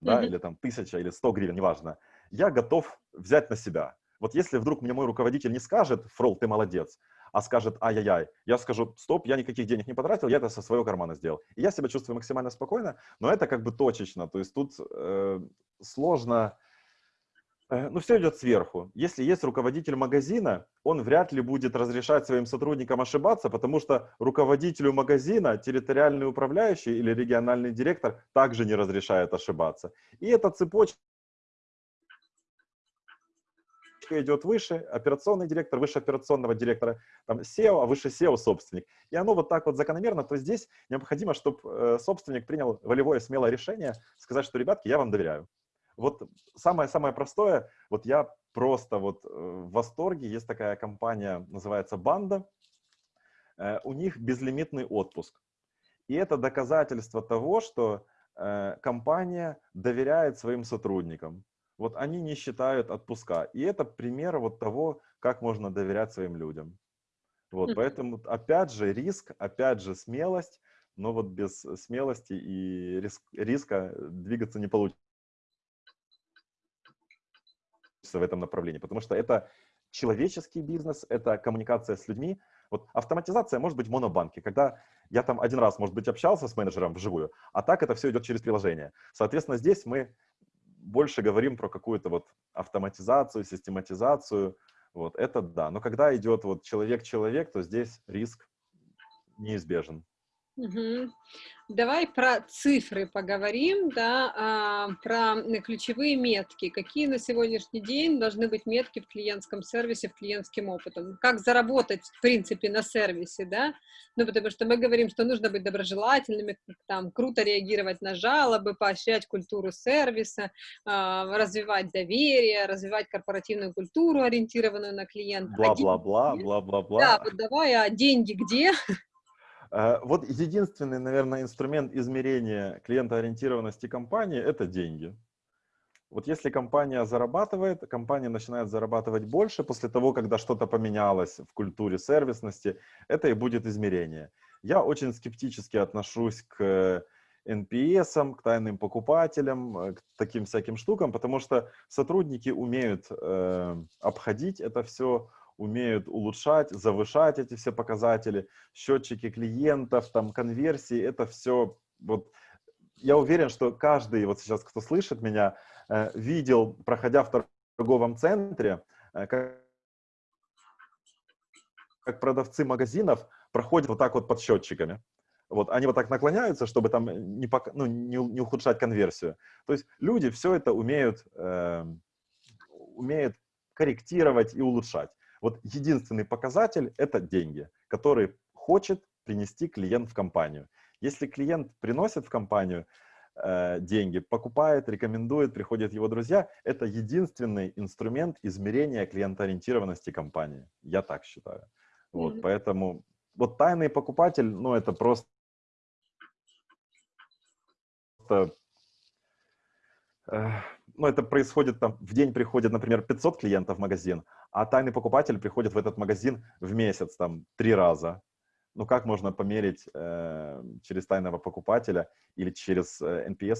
да, mm-hmm. или там 1000 или 100 гривен, неважно, я готов взять на себя. Вот если вдруг мне мой руководитель не скажет, Фрол, ты молодец, а скажет ай-яй-яй, я скажу, стоп, я никаких денег не потратил, я это со своего кармана сделал. И я себя чувствую максимально спокойно, но это как бы точечно, то есть тут э, сложно, э, ну все идет сверху. Если есть руководитель магазина, он вряд ли будет разрешать своим сотрудникам ошибаться, потому что руководителю магазина территориальный управляющий или региональный директор также не разрешает ошибаться. И эта цепочка идет выше, операционный директор, выше операционного директора, там SEO, а выше SEO собственник. И оно вот так вот закономерно, то здесь необходимо, чтобы э, собственник принял волевое, смелое решение, сказать, что, ребятки, я вам доверяю. Вот самое-самое простое, вот я просто вот э, в восторге, есть такая компания, называется Банда, э, у них безлимитный отпуск. И это доказательство того, что компания доверяет своим сотрудникам. Вот они не считают отпуска. И это пример вот того, как можно доверять своим людям. Вот, поэтому, опять же, риск, опять же, смелость, но вот без смелости и риск, риска двигаться не получится в этом направлении, потому что это человеческий бизнес, это коммуникация с людьми. Вот автоматизация может быть в монобанке, когда я там один раз, может быть, общался с менеджером вживую, а так это все идет через приложение. Соответственно, здесь мы больше говорим про какую-то вот автоматизацию, систематизацию, вот, это да. Но когда идет вот человек-человек, то здесь риск неизбежен.
Угу. Давай про цифры поговорим, да, а, про ключевые метки. Какие на сегодняшний день должны быть метки в клиентском сервисе, в клиентским опытом? Как заработать, в принципе, на сервисе, да? Ну, потому что мы говорим, что нужно быть доброжелательными, там, круто реагировать на жалобы, поощрять культуру сервиса, а, развивать доверие, развивать корпоративную культуру, ориентированную на клиента.
А бла-бла-бла, бла-бла-бла.
Да, вот давай, а деньги где? *laughs*
Э, вот единственный, наверное, инструмент измерения клиентоориентированности компании – это деньги. Вот если компания зарабатывает, компания начинает зарабатывать больше после того, когда что-то поменялось в культуре сервисности, это и будет измерение. Я очень скептически отношусь к NPS, к тайным покупателям, э, к таким всяким штукам, потому что сотрудники умеют э, обходить это все, умеют улучшать, завышать эти все показатели, счетчики клиентов, там, конверсии, это все, вот, я уверен, что каждый, вот сейчас, кто слышит меня, э, видел, проходя в торговом центре, э, как, как продавцы магазинов проходят вот так вот под счетчиками. Вот, они вот так наклоняются, чтобы там не, ну, не, не ухудшать конверсию. То есть люди все это умеют, э, умеют корректировать и улучшать. Вот единственный показатель – это деньги, которые хочет принести клиент в компанию. Если клиент приносит в компанию э, деньги, покупает, рекомендует, приходят его друзья, это единственный инструмент измерения клиентоориентированности компании. Я так считаю. Вот, mm -hmm. Поэтому вот тайный покупатель, ну это просто э, ну, это происходит там, в день приходит, например, 500 клиентов в магазин, а тайный покупатель приходит в этот магазин в месяц, там, три раза. Ну, как можно померить э, через тайного покупателя или через э, NPS?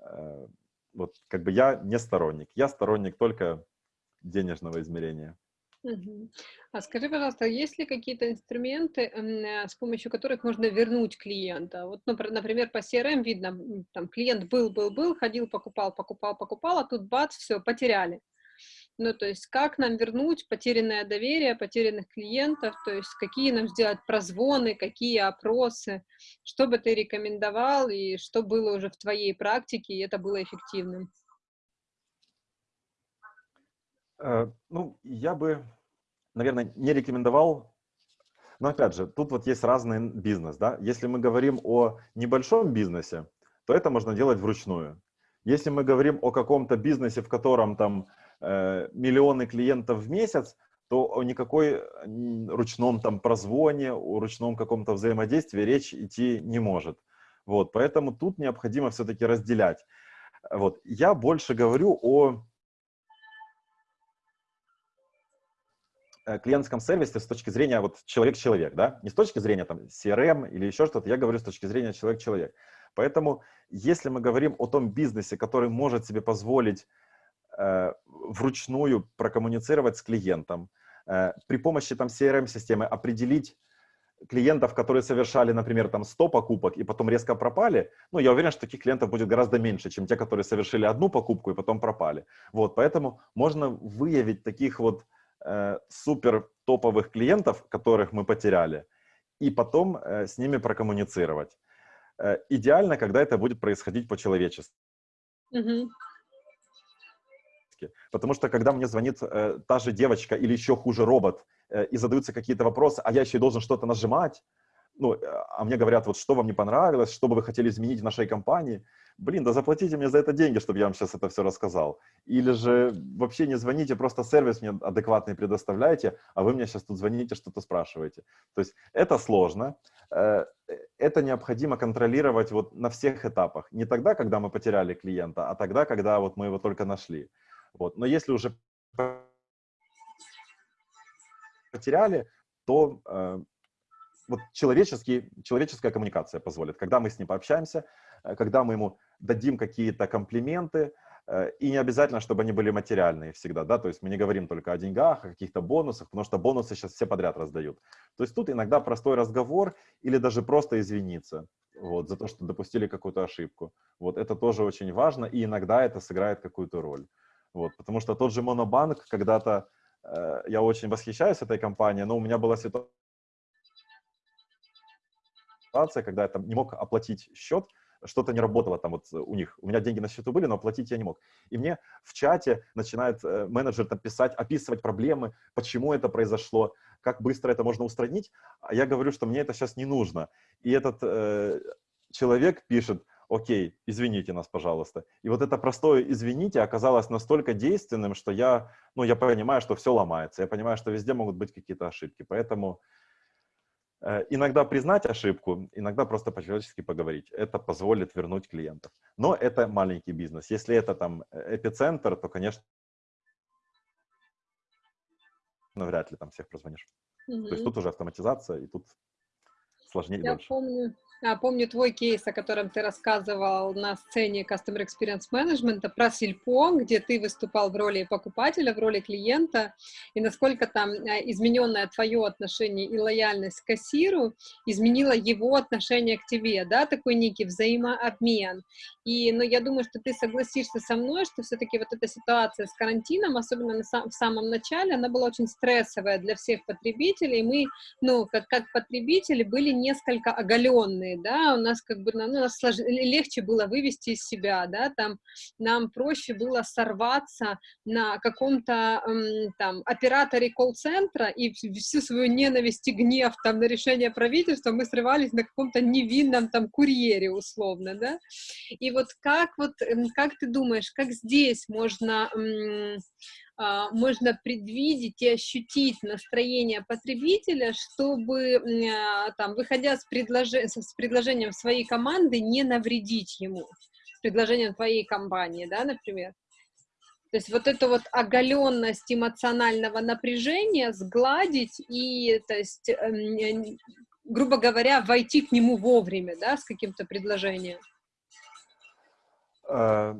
Э, вот, как бы я не сторонник. Я сторонник только денежного измерения.
А скажи, пожалуйста, есть ли какие-то инструменты, с помощью которых можно вернуть клиента? Вот, например, по CRM видно, там клиент был, был, был, ходил, покупал, покупал, покупал, а тут бац, все, потеряли. Ну, то есть, как нам вернуть потерянное доверие, потерянных клиентов, то есть, какие нам сделать прозвоны, какие опросы, что бы ты рекомендовал и что было уже в твоей практике, и это было эффективным?
Э, ну, я бы, наверное, не рекомендовал, но опять же, тут вот есть разный бизнес, да. Если мы говорим о небольшом бизнесе, то это можно делать вручную. Если мы говорим о каком-то бизнесе, в котором там э, миллионы клиентов в месяц, то о никакой ручном там прозвоне, о ручном каком-то взаимодействии речь идти не может. Вот, поэтому тут необходимо все-таки разделять. Вот, я больше говорю о клиентском сервисе с точки зрения вот человек-человек, да, не с точки зрения там CRM или еще что-то, я говорю с точки зрения человек-человек. Поэтому, если мы говорим о том бизнесе, который может себе позволить э, вручную прокоммуницировать с клиентом, э, при помощи там CRM-системы определить клиентов, которые совершали, например, там 100 покупок и потом резко пропали, ну, я уверен, что таких клиентов будет гораздо меньше, чем те, которые совершили одну покупку и потом пропали. Вот, поэтому можно выявить таких вот э, супер топовых клиентов, которых мы потеряли, и потом э, с ними прокоммуницировать. Э, идеально, когда это будет происходить по-человечески. Ошибки. Потому что когда мне звонит э, та же девочка или еще хуже робот, э, и задаются какие-то вопросы, а я еще и должен что-то нажимать, ну, э, а мне говорят, вот что вам не понравилось, что бы вы хотели изменить в нашей компании, блин, да заплатите мне за это деньги, чтобы я вам сейчас это все рассказал. Или же вообще не звоните, просто сервис мне адекватный предоставляете, а вы мне сейчас тут звоните, что-то спрашиваете. То есть это сложно, э, это необходимо контролировать вот на всех этапах. Не тогда, когда мы потеряли клиента, а тогда, когда вот мы его только нашли. Вот. Но если уже потеряли, то э, вот человеческий, человеческая коммуникация позволит. Когда мы с ним пообщаемся, э, когда мы ему дадим какие-то комплименты, э, и не обязательно, чтобы они были материальные всегда, да, то есть мы не говорим только о деньгах, о каких-то бонусах, потому что бонусы сейчас все подряд раздают. То есть тут иногда простой разговор или даже просто извиниться, вот, за то, что допустили какую-то ошибку. Вот, это тоже очень важно, и иногда это сыграет какую-то роль. Вот, потому что тот же Монобанк, когда-то, э, я очень восхищаюсь этой компанией, но у меня была ситуация, когда я там не мог оплатить счет, что-то не работало там вот у них. У меня деньги на счету были, но оплатить я не мог. И мне в чате начинает э, менеджер там писать, описывать проблемы, почему это произошло, как быстро это можно устранить. А я говорю, что мне это сейчас не нужно. И этот э, человек пишет, окей, извините нас, пожалуйста. И вот это простое «извините» оказалось настолько действенным, что я, ну, я понимаю, что все ломается. Я понимаю, что везде могут быть какие-то ошибки. Поэтому иногда признать ошибку, иногда просто по-человечески поговорить. Это позволит вернуть клиентов. Но это маленький бизнес. Если это там э, эпицентр, то, конечно, ну, вряд ли там всех прозвонишь. Mm-hmm. То есть тут уже автоматизация, и тут сложнее
Я
больше.
помню, помню твой кейс, о котором ты рассказывал на сцене Customer Experience Management про Сильпо, где ты выступал в роли покупателя, в роли клиента, и насколько там а, измененное твое отношение и лояльность к кассиру изменила его отношение к тебе, да, такой некий взаимообмен. И, ну, я думаю, что ты согласишься со мной, что все-таки вот эта ситуация с карантином, особенно на сам, в самом начале, она была очень стрессовая для всех потребителей, мы, ну, как, как потребители были несколько оголенные да, у нас как бы, ну, нас слож... легче было вывести из себя, да, там нам проще было сорваться на каком-то там операторе колл-центра и всю свою ненависть и гнев там на решение правительства мы срывались на каком-то невинном там курьере условно, да, и вот как вот, как ты думаешь, как здесь можно можно предвидеть и ощутить настроение потребителя, чтобы, а, там, выходя с, предложи с предложением своей команды, не навредить ему, с предложением твоей компании, да, например. То есть вот эту вот оголенность эмоционального напряжения сгладить и, то есть, эм, грубо говоря, войти к нему вовремя, да, с каким-то предложением.
А,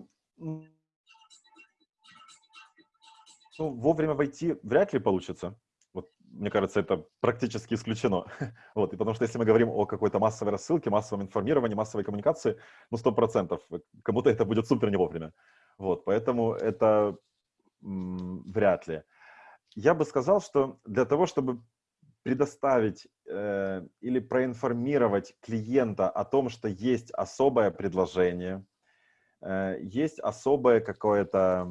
Ну, вовремя войти вряд ли получится. Вот, мне кажется, это практически исключено. *laughs* вот, и потому что если мы говорим о какой-то массовой рассылке, массовом информировании, массовой коммуникации, ну, сто процентов, кому-то это будет супер не вовремя. Вот, поэтому это вряд ли. Я бы сказал, что для того, чтобы предоставить э, или проинформировать клиента о том, что есть особое предложение, э, есть особое какое-то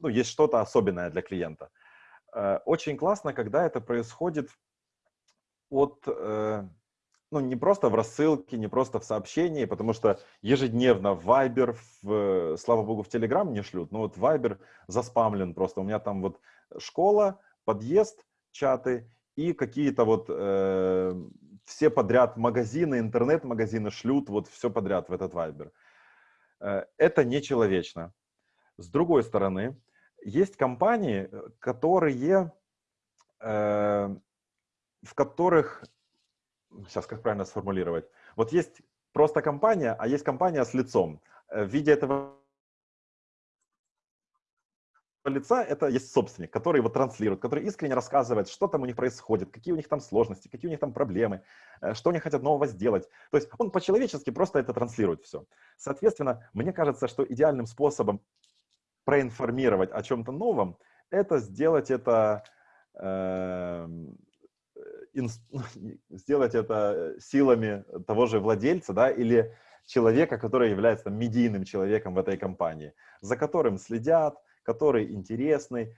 ну, есть что-то особенное для клиента. Э, очень классно, когда это происходит от, э, ну, не просто в рассылке, не просто в сообщении, потому что ежедневно в Viber, в, слава богу, в Telegram не шлют, но вот Viber заспамлен просто. У меня там вот школа, подъезд, чаты и какие-то вот э, все подряд магазины, интернет-магазины шлют вот все подряд в этот Viber. Э, это нечеловечно. С другой стороны, есть компании, э, которые, э, в которых, сейчас как правильно сформулировать, вот есть просто компания, а есть компания с лицом. Э, в виде этого лица это есть собственник, который его транслирует, который искренне рассказывает, что там у них происходит, какие у них там сложности, какие у них там проблемы, э, что они хотят нового сделать. То есть он по-человечески просто это транслирует все. Соответственно, мне кажется, что идеальным способом проинформировать о чем-то новом, это сделать это, э, *laughs* сделать это силами того же владельца, да, или человека, который является там, медийным человеком в этой компании, за которым следят, который интересный,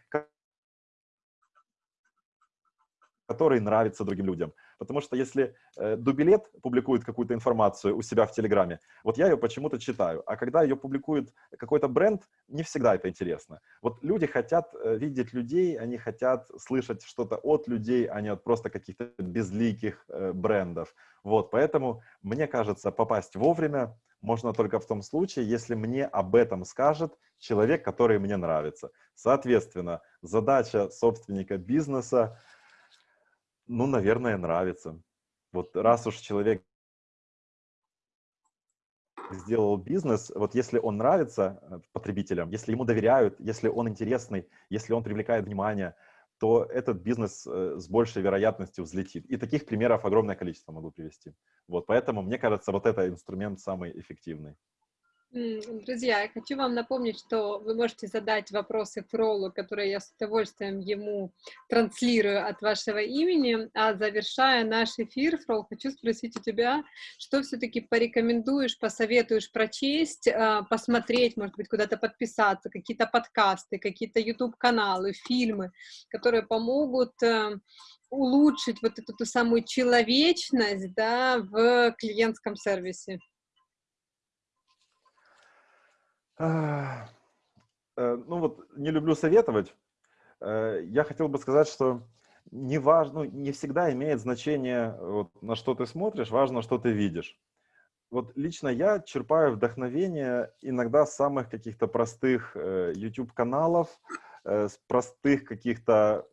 который нравится другим людям. Потому что если э, Дубилет публикует какую-то информацию у себя в Телеграме, вот я ее почему-то читаю, а когда ее публикует какой-то бренд, не всегда это интересно. Вот люди хотят э, видеть людей, они хотят слышать что-то от людей, а не от просто каких-то безликих э, брендов. Вот, поэтому, мне кажется, попасть вовремя можно только в том случае, если мне об этом скажет человек, который мне нравится. Соответственно, задача собственника бизнеса ну, наверное, нравится. Вот раз уж человек сделал бизнес, вот если он нравится э, потребителям, если ему доверяют, если он интересный, если он привлекает внимание, то этот бизнес э, с большей вероятностью взлетит. И таких примеров огромное количество могу привести. Вот, поэтому, мне кажется, вот это инструмент самый эффективный.
Друзья, я хочу вам напомнить, что вы можете задать вопросы Фролу, которые я с удовольствием ему транслирую от вашего имени. А завершая наш эфир, Фрол, хочу спросить у тебя, что все-таки порекомендуешь, посоветуешь прочесть, а, посмотреть, может быть, куда-то подписаться, какие-то подкасты, какие-то YouTube-каналы, фильмы, которые помогут э, улучшить вот эту ту самую человечность да, в клиентском сервисе?
Э, ну вот, не люблю советовать. Э, я хотел бы сказать, что не важно, ну, не всегда имеет значение, вот, на что ты смотришь, важно, что ты видишь. Вот лично я черпаю вдохновение иногда с самых каких-то простых э, YouTube-каналов, э, с простых каких-то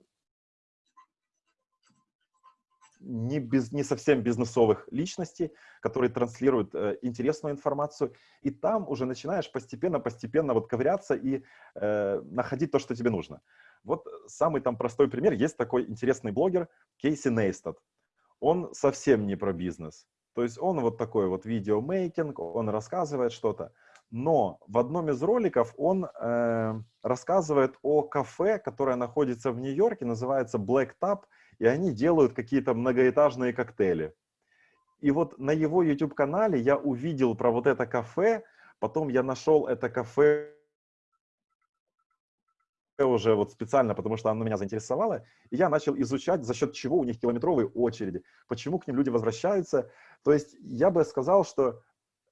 не, без, не совсем бизнесовых личностей, которые транслируют э, интересную информацию, и там уже начинаешь постепенно-постепенно вот ковыряться и э, находить то, что тебе нужно. Вот самый там простой пример, есть такой интересный блогер Кейси Нейстад. Он совсем не про бизнес, то есть он вот такой вот видеомейкинг, он рассказывает что-то, но в одном из роликов он э, рассказывает о кафе, которое находится в Нью-Йорке, называется Black Tap, и они делают какие-то многоэтажные коктейли. И вот на его YouTube-канале я увидел про вот это кафе, потом я нашел это кафе уже вот специально, потому что оно меня заинтересовало, и я начал изучать, за счет чего у них километровые очереди, почему к ним люди возвращаются. То есть я бы сказал, что,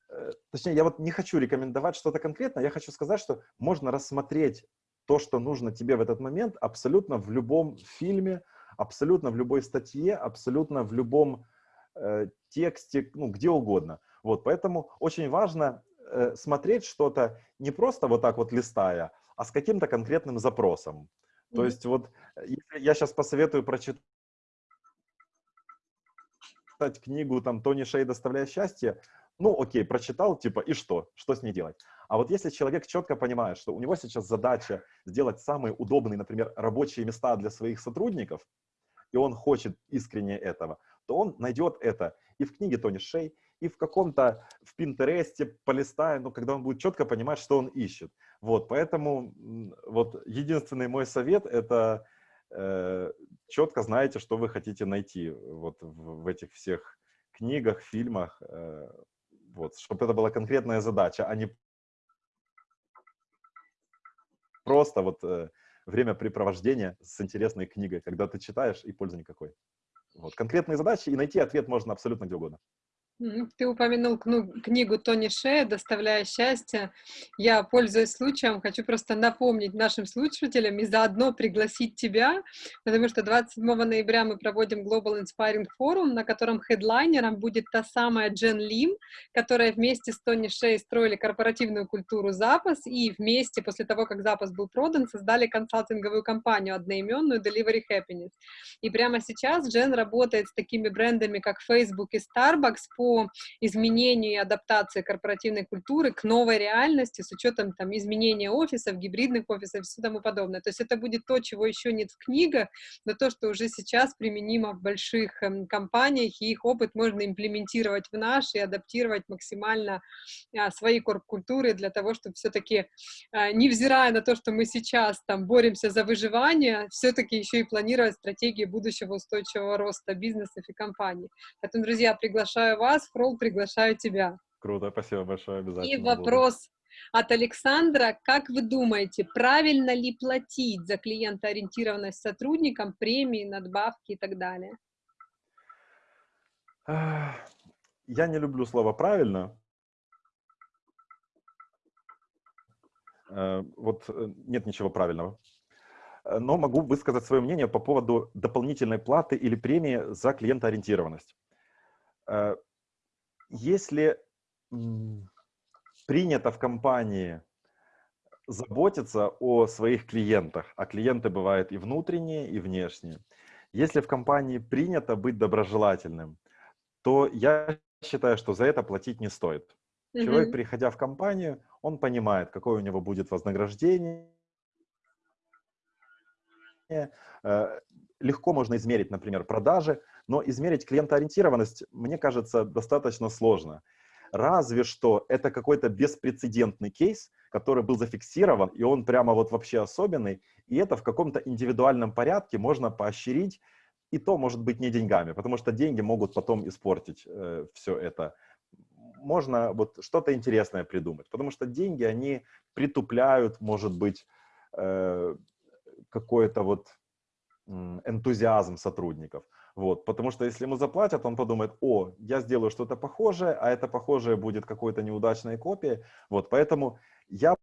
э, точнее, я вот не хочу рекомендовать что-то конкретное, я хочу сказать, что можно рассмотреть то, что нужно тебе в этот момент абсолютно в любом фильме, абсолютно в любой статье, абсолютно в любом э, тексте, ну, где угодно. Вот, поэтому очень важно э, смотреть что-то не просто вот так вот листая, а с каким-то конкретным запросом. Mm -hmm. То есть вот если я сейчас посоветую прочитать книгу там Тони Шей «Доставляя счастье», ну, окей, прочитал, типа, и что? Что с ней делать? А вот если человек четко понимает, что у него сейчас задача сделать самые удобные, например, рабочие места для своих сотрудников, и он хочет искренне этого, то он найдет это и в книге Тони Шей, и в каком-то, в Пинтересте полистая, ну, когда он будет четко понимать, что он ищет. Вот, поэтому вот единственный мой совет – это э, четко знаете, что вы хотите найти вот в, в этих всех книгах, фильмах, э, вот, чтобы это была конкретная задача, а не просто вот э, времяпрепровождение с интересной книгой, когда ты читаешь и пользы никакой. Вот. Конкретные задачи, и найти ответ можно абсолютно где угодно.
Ты упомянул книгу Тони Шея «Доставляя счастье». Я, пользуясь случаем, хочу просто напомнить нашим слушателям и заодно пригласить тебя, потому что 27 ноября мы проводим Global Inspiring Forum, на котором хедлайнером будет та самая Джен Лим, которая вместе с Тони Шей строили корпоративную культуру «Запас», и вместе, после того, как «Запас» был продан, создали консалтинговую компанию одноименную Delivery Happiness. И прямо сейчас Джен работает с такими брендами, как Facebook и Starbucks по изменению и адаптации корпоративной культуры к новой реальности с учетом там изменения офисов, гибридных офисов и все тому подобное. То есть это будет то, чего еще нет в книгах, но то, что уже сейчас применимо в больших эм, компаниях, и их опыт можно имплементировать в наш и адаптировать максимально а, свои корп-культуры для того, чтобы все-таки, а, невзирая на то, что мы сейчас там боремся за выживание, все-таки еще и планировать стратегии будущего устойчивого роста бизнесов и компаний. Поэтому, друзья, приглашаю вас вас, Фрол, приглашаю тебя.
Круто, спасибо большое, обязательно.
И вопрос, От Александра, как вы думаете, правильно ли платить за клиентоориентированность сотрудникам, премии, надбавки и так далее?
Я не люблю слово «правильно». Э, вот э, нет ничего правильного. Э, но могу высказать свое мнение по поводу дополнительной платы или премии за клиентоориентированность. Если принято в компании заботиться о своих клиентах, а клиенты бывают и внутренние, и внешние. Если в компании принято быть доброжелательным, то я считаю, что за это платить не стоит. Mm-hmm. Человек, приходя в компанию, он понимает, какое у него будет вознаграждение. Э, легко можно измерить, например, продажи, но измерить клиентоориентированность, мне кажется, достаточно сложно. Разве что это какой-то беспрецедентный кейс, который был зафиксирован, и он прямо вот вообще особенный, и это в каком-то индивидуальном порядке можно поощрить, и то может быть не деньгами, потому что деньги могут потом испортить э, все это. Можно вот что-то интересное придумать, потому что деньги, они притупляют, может быть, э, какой-то вот энтузиазм сотрудников. Вот, потому что если ему заплатят, он подумает, о, я сделаю что-то похожее, а это похожее будет какой-то неудачной копией. Вот, поэтому я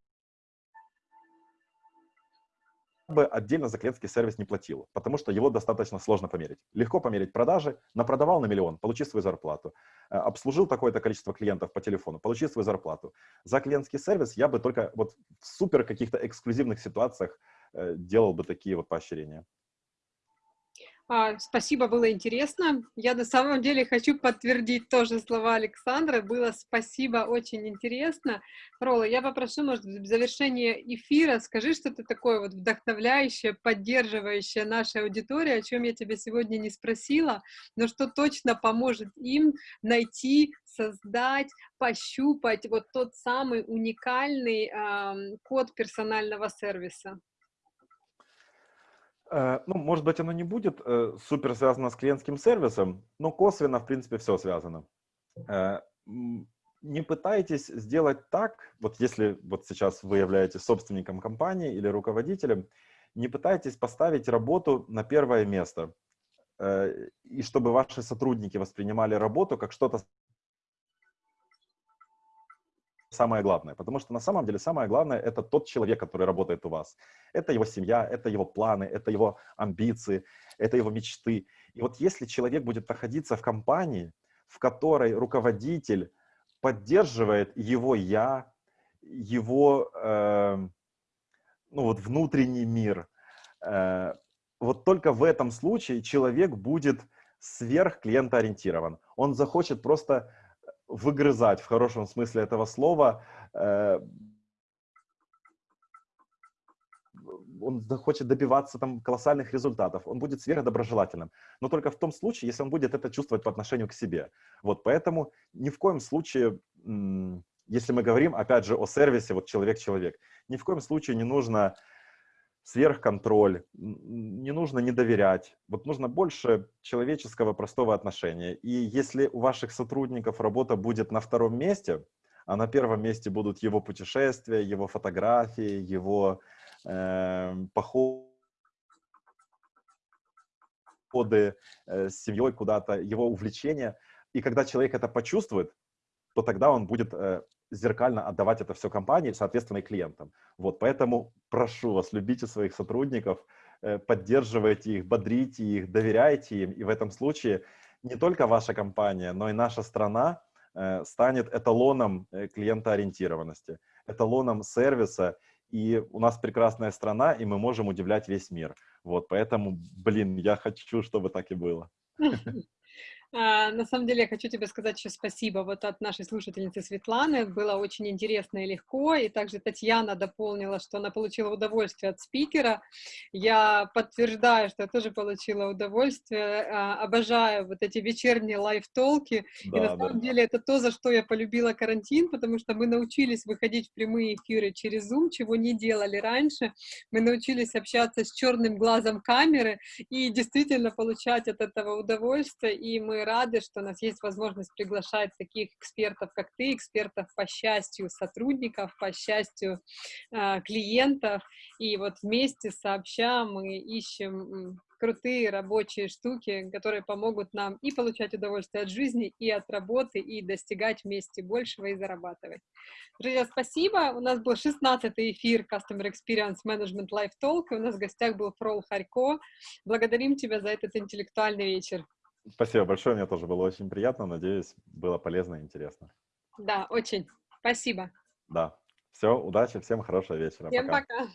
бы отдельно за клиентский сервис не платил, потому что его достаточно сложно померить. Легко померить продажи, напродавал на миллион, получи свою зарплату. Э, обслужил такое-то количество клиентов по телефону, получи свою зарплату. За клиентский сервис я бы только вот в супер каких-то эксклюзивных ситуациях э, делал бы такие вот поощрения.
А, спасибо, было интересно. Я на самом деле хочу подтвердить тоже слова Александра. Было спасибо, очень интересно. Рола, я попрошу, может, в завершение эфира скажи что-то такое вот вдохновляющее, поддерживающее нашей аудитории, о чем я тебя сегодня не спросила, но что точно поможет им найти, создать, пощупать вот тот самый уникальный э, код персонального сервиса.
Э, ну, может быть, оно не будет э, супер связано с клиентским сервисом, но косвенно, в принципе, все связано. Э, не пытайтесь сделать так, вот если вот сейчас вы являетесь собственником компании или руководителем, не пытайтесь поставить работу на первое место, и чтобы ваши сотрудники воспринимали работу как что-то самое главное, потому что на самом деле самое главное — это тот человек, который работает у вас. Это его семья, это его планы, это его амбиции, это его мечты. И вот если человек будет находиться в компании, в которой руководитель поддерживает его «я», его э, ну вот внутренний мир, э, вот только в этом случае человек будет сверх клиентоориентирован. Он захочет просто выгрызать в хорошем смысле этого слова. Э, он захочет добиваться там колоссальных результатов, он будет сверхдоброжелательным. Но только в том случае, если он будет это чувствовать по отношению к себе. Вот поэтому ни в коем случае, если мы говорим, опять же, о сервисе, вот человек-человек, ни в коем случае не нужно сверхконтроль, не нужно не доверять. Вот нужно больше человеческого простого отношения. И если у ваших сотрудников работа будет на втором месте, а на первом месте будут его путешествия, его фотографии, его э, походы с семьей куда-то, его увлечения. И когда человек это почувствует, то тогда он будет э, зеркально отдавать это все компании, соответственно, и клиентам. Вот, поэтому прошу вас, любите своих сотрудников, э, поддерживайте их, бодрите их, доверяйте им, и в этом случае не только ваша компания, но и наша страна э, станет эталоном э, клиентоориентированности, эталоном сервиса, и у нас прекрасная страна, и мы можем удивлять весь мир. Вот, поэтому, блин, я хочу, чтобы так и было. *laughs*
А, на самом деле я хочу тебе сказать еще спасибо вот от нашей слушательницы Светланы. Было очень интересно и легко. И также Татьяна дополнила, что она получила удовольствие от спикера. Я подтверждаю, что я тоже получила удовольствие. А, обожаю вот эти вечерние лайв-толки. Да, и на самом да. деле это то, за что я полюбила карантин, потому что мы научились выходить в прямые эфиры через Zoom, чего не делали раньше. Мы научились общаться с черным глазом камеры и действительно получать от этого удовольствие. И мы рады, что у нас есть возможность приглашать таких экспертов, как ты, экспертов по счастью сотрудников, по счастью э, клиентов. И вот вместе сообща мы ищем крутые рабочие штуки, которые помогут нам и получать удовольствие от жизни, и от работы, и достигать вместе большего и зарабатывать. Друзья, спасибо. У нас был 16-й эфир Customer Experience Management Live Talk, и у нас в гостях был Фрол Харько. Благодарим тебя за этот интеллектуальный вечер.
Спасибо большое, мне тоже было очень приятно. Надеюсь, было полезно и интересно.
Да, очень. Спасибо.
Да. Все, удачи, всем хорошего вечера.
Всем пока. пока.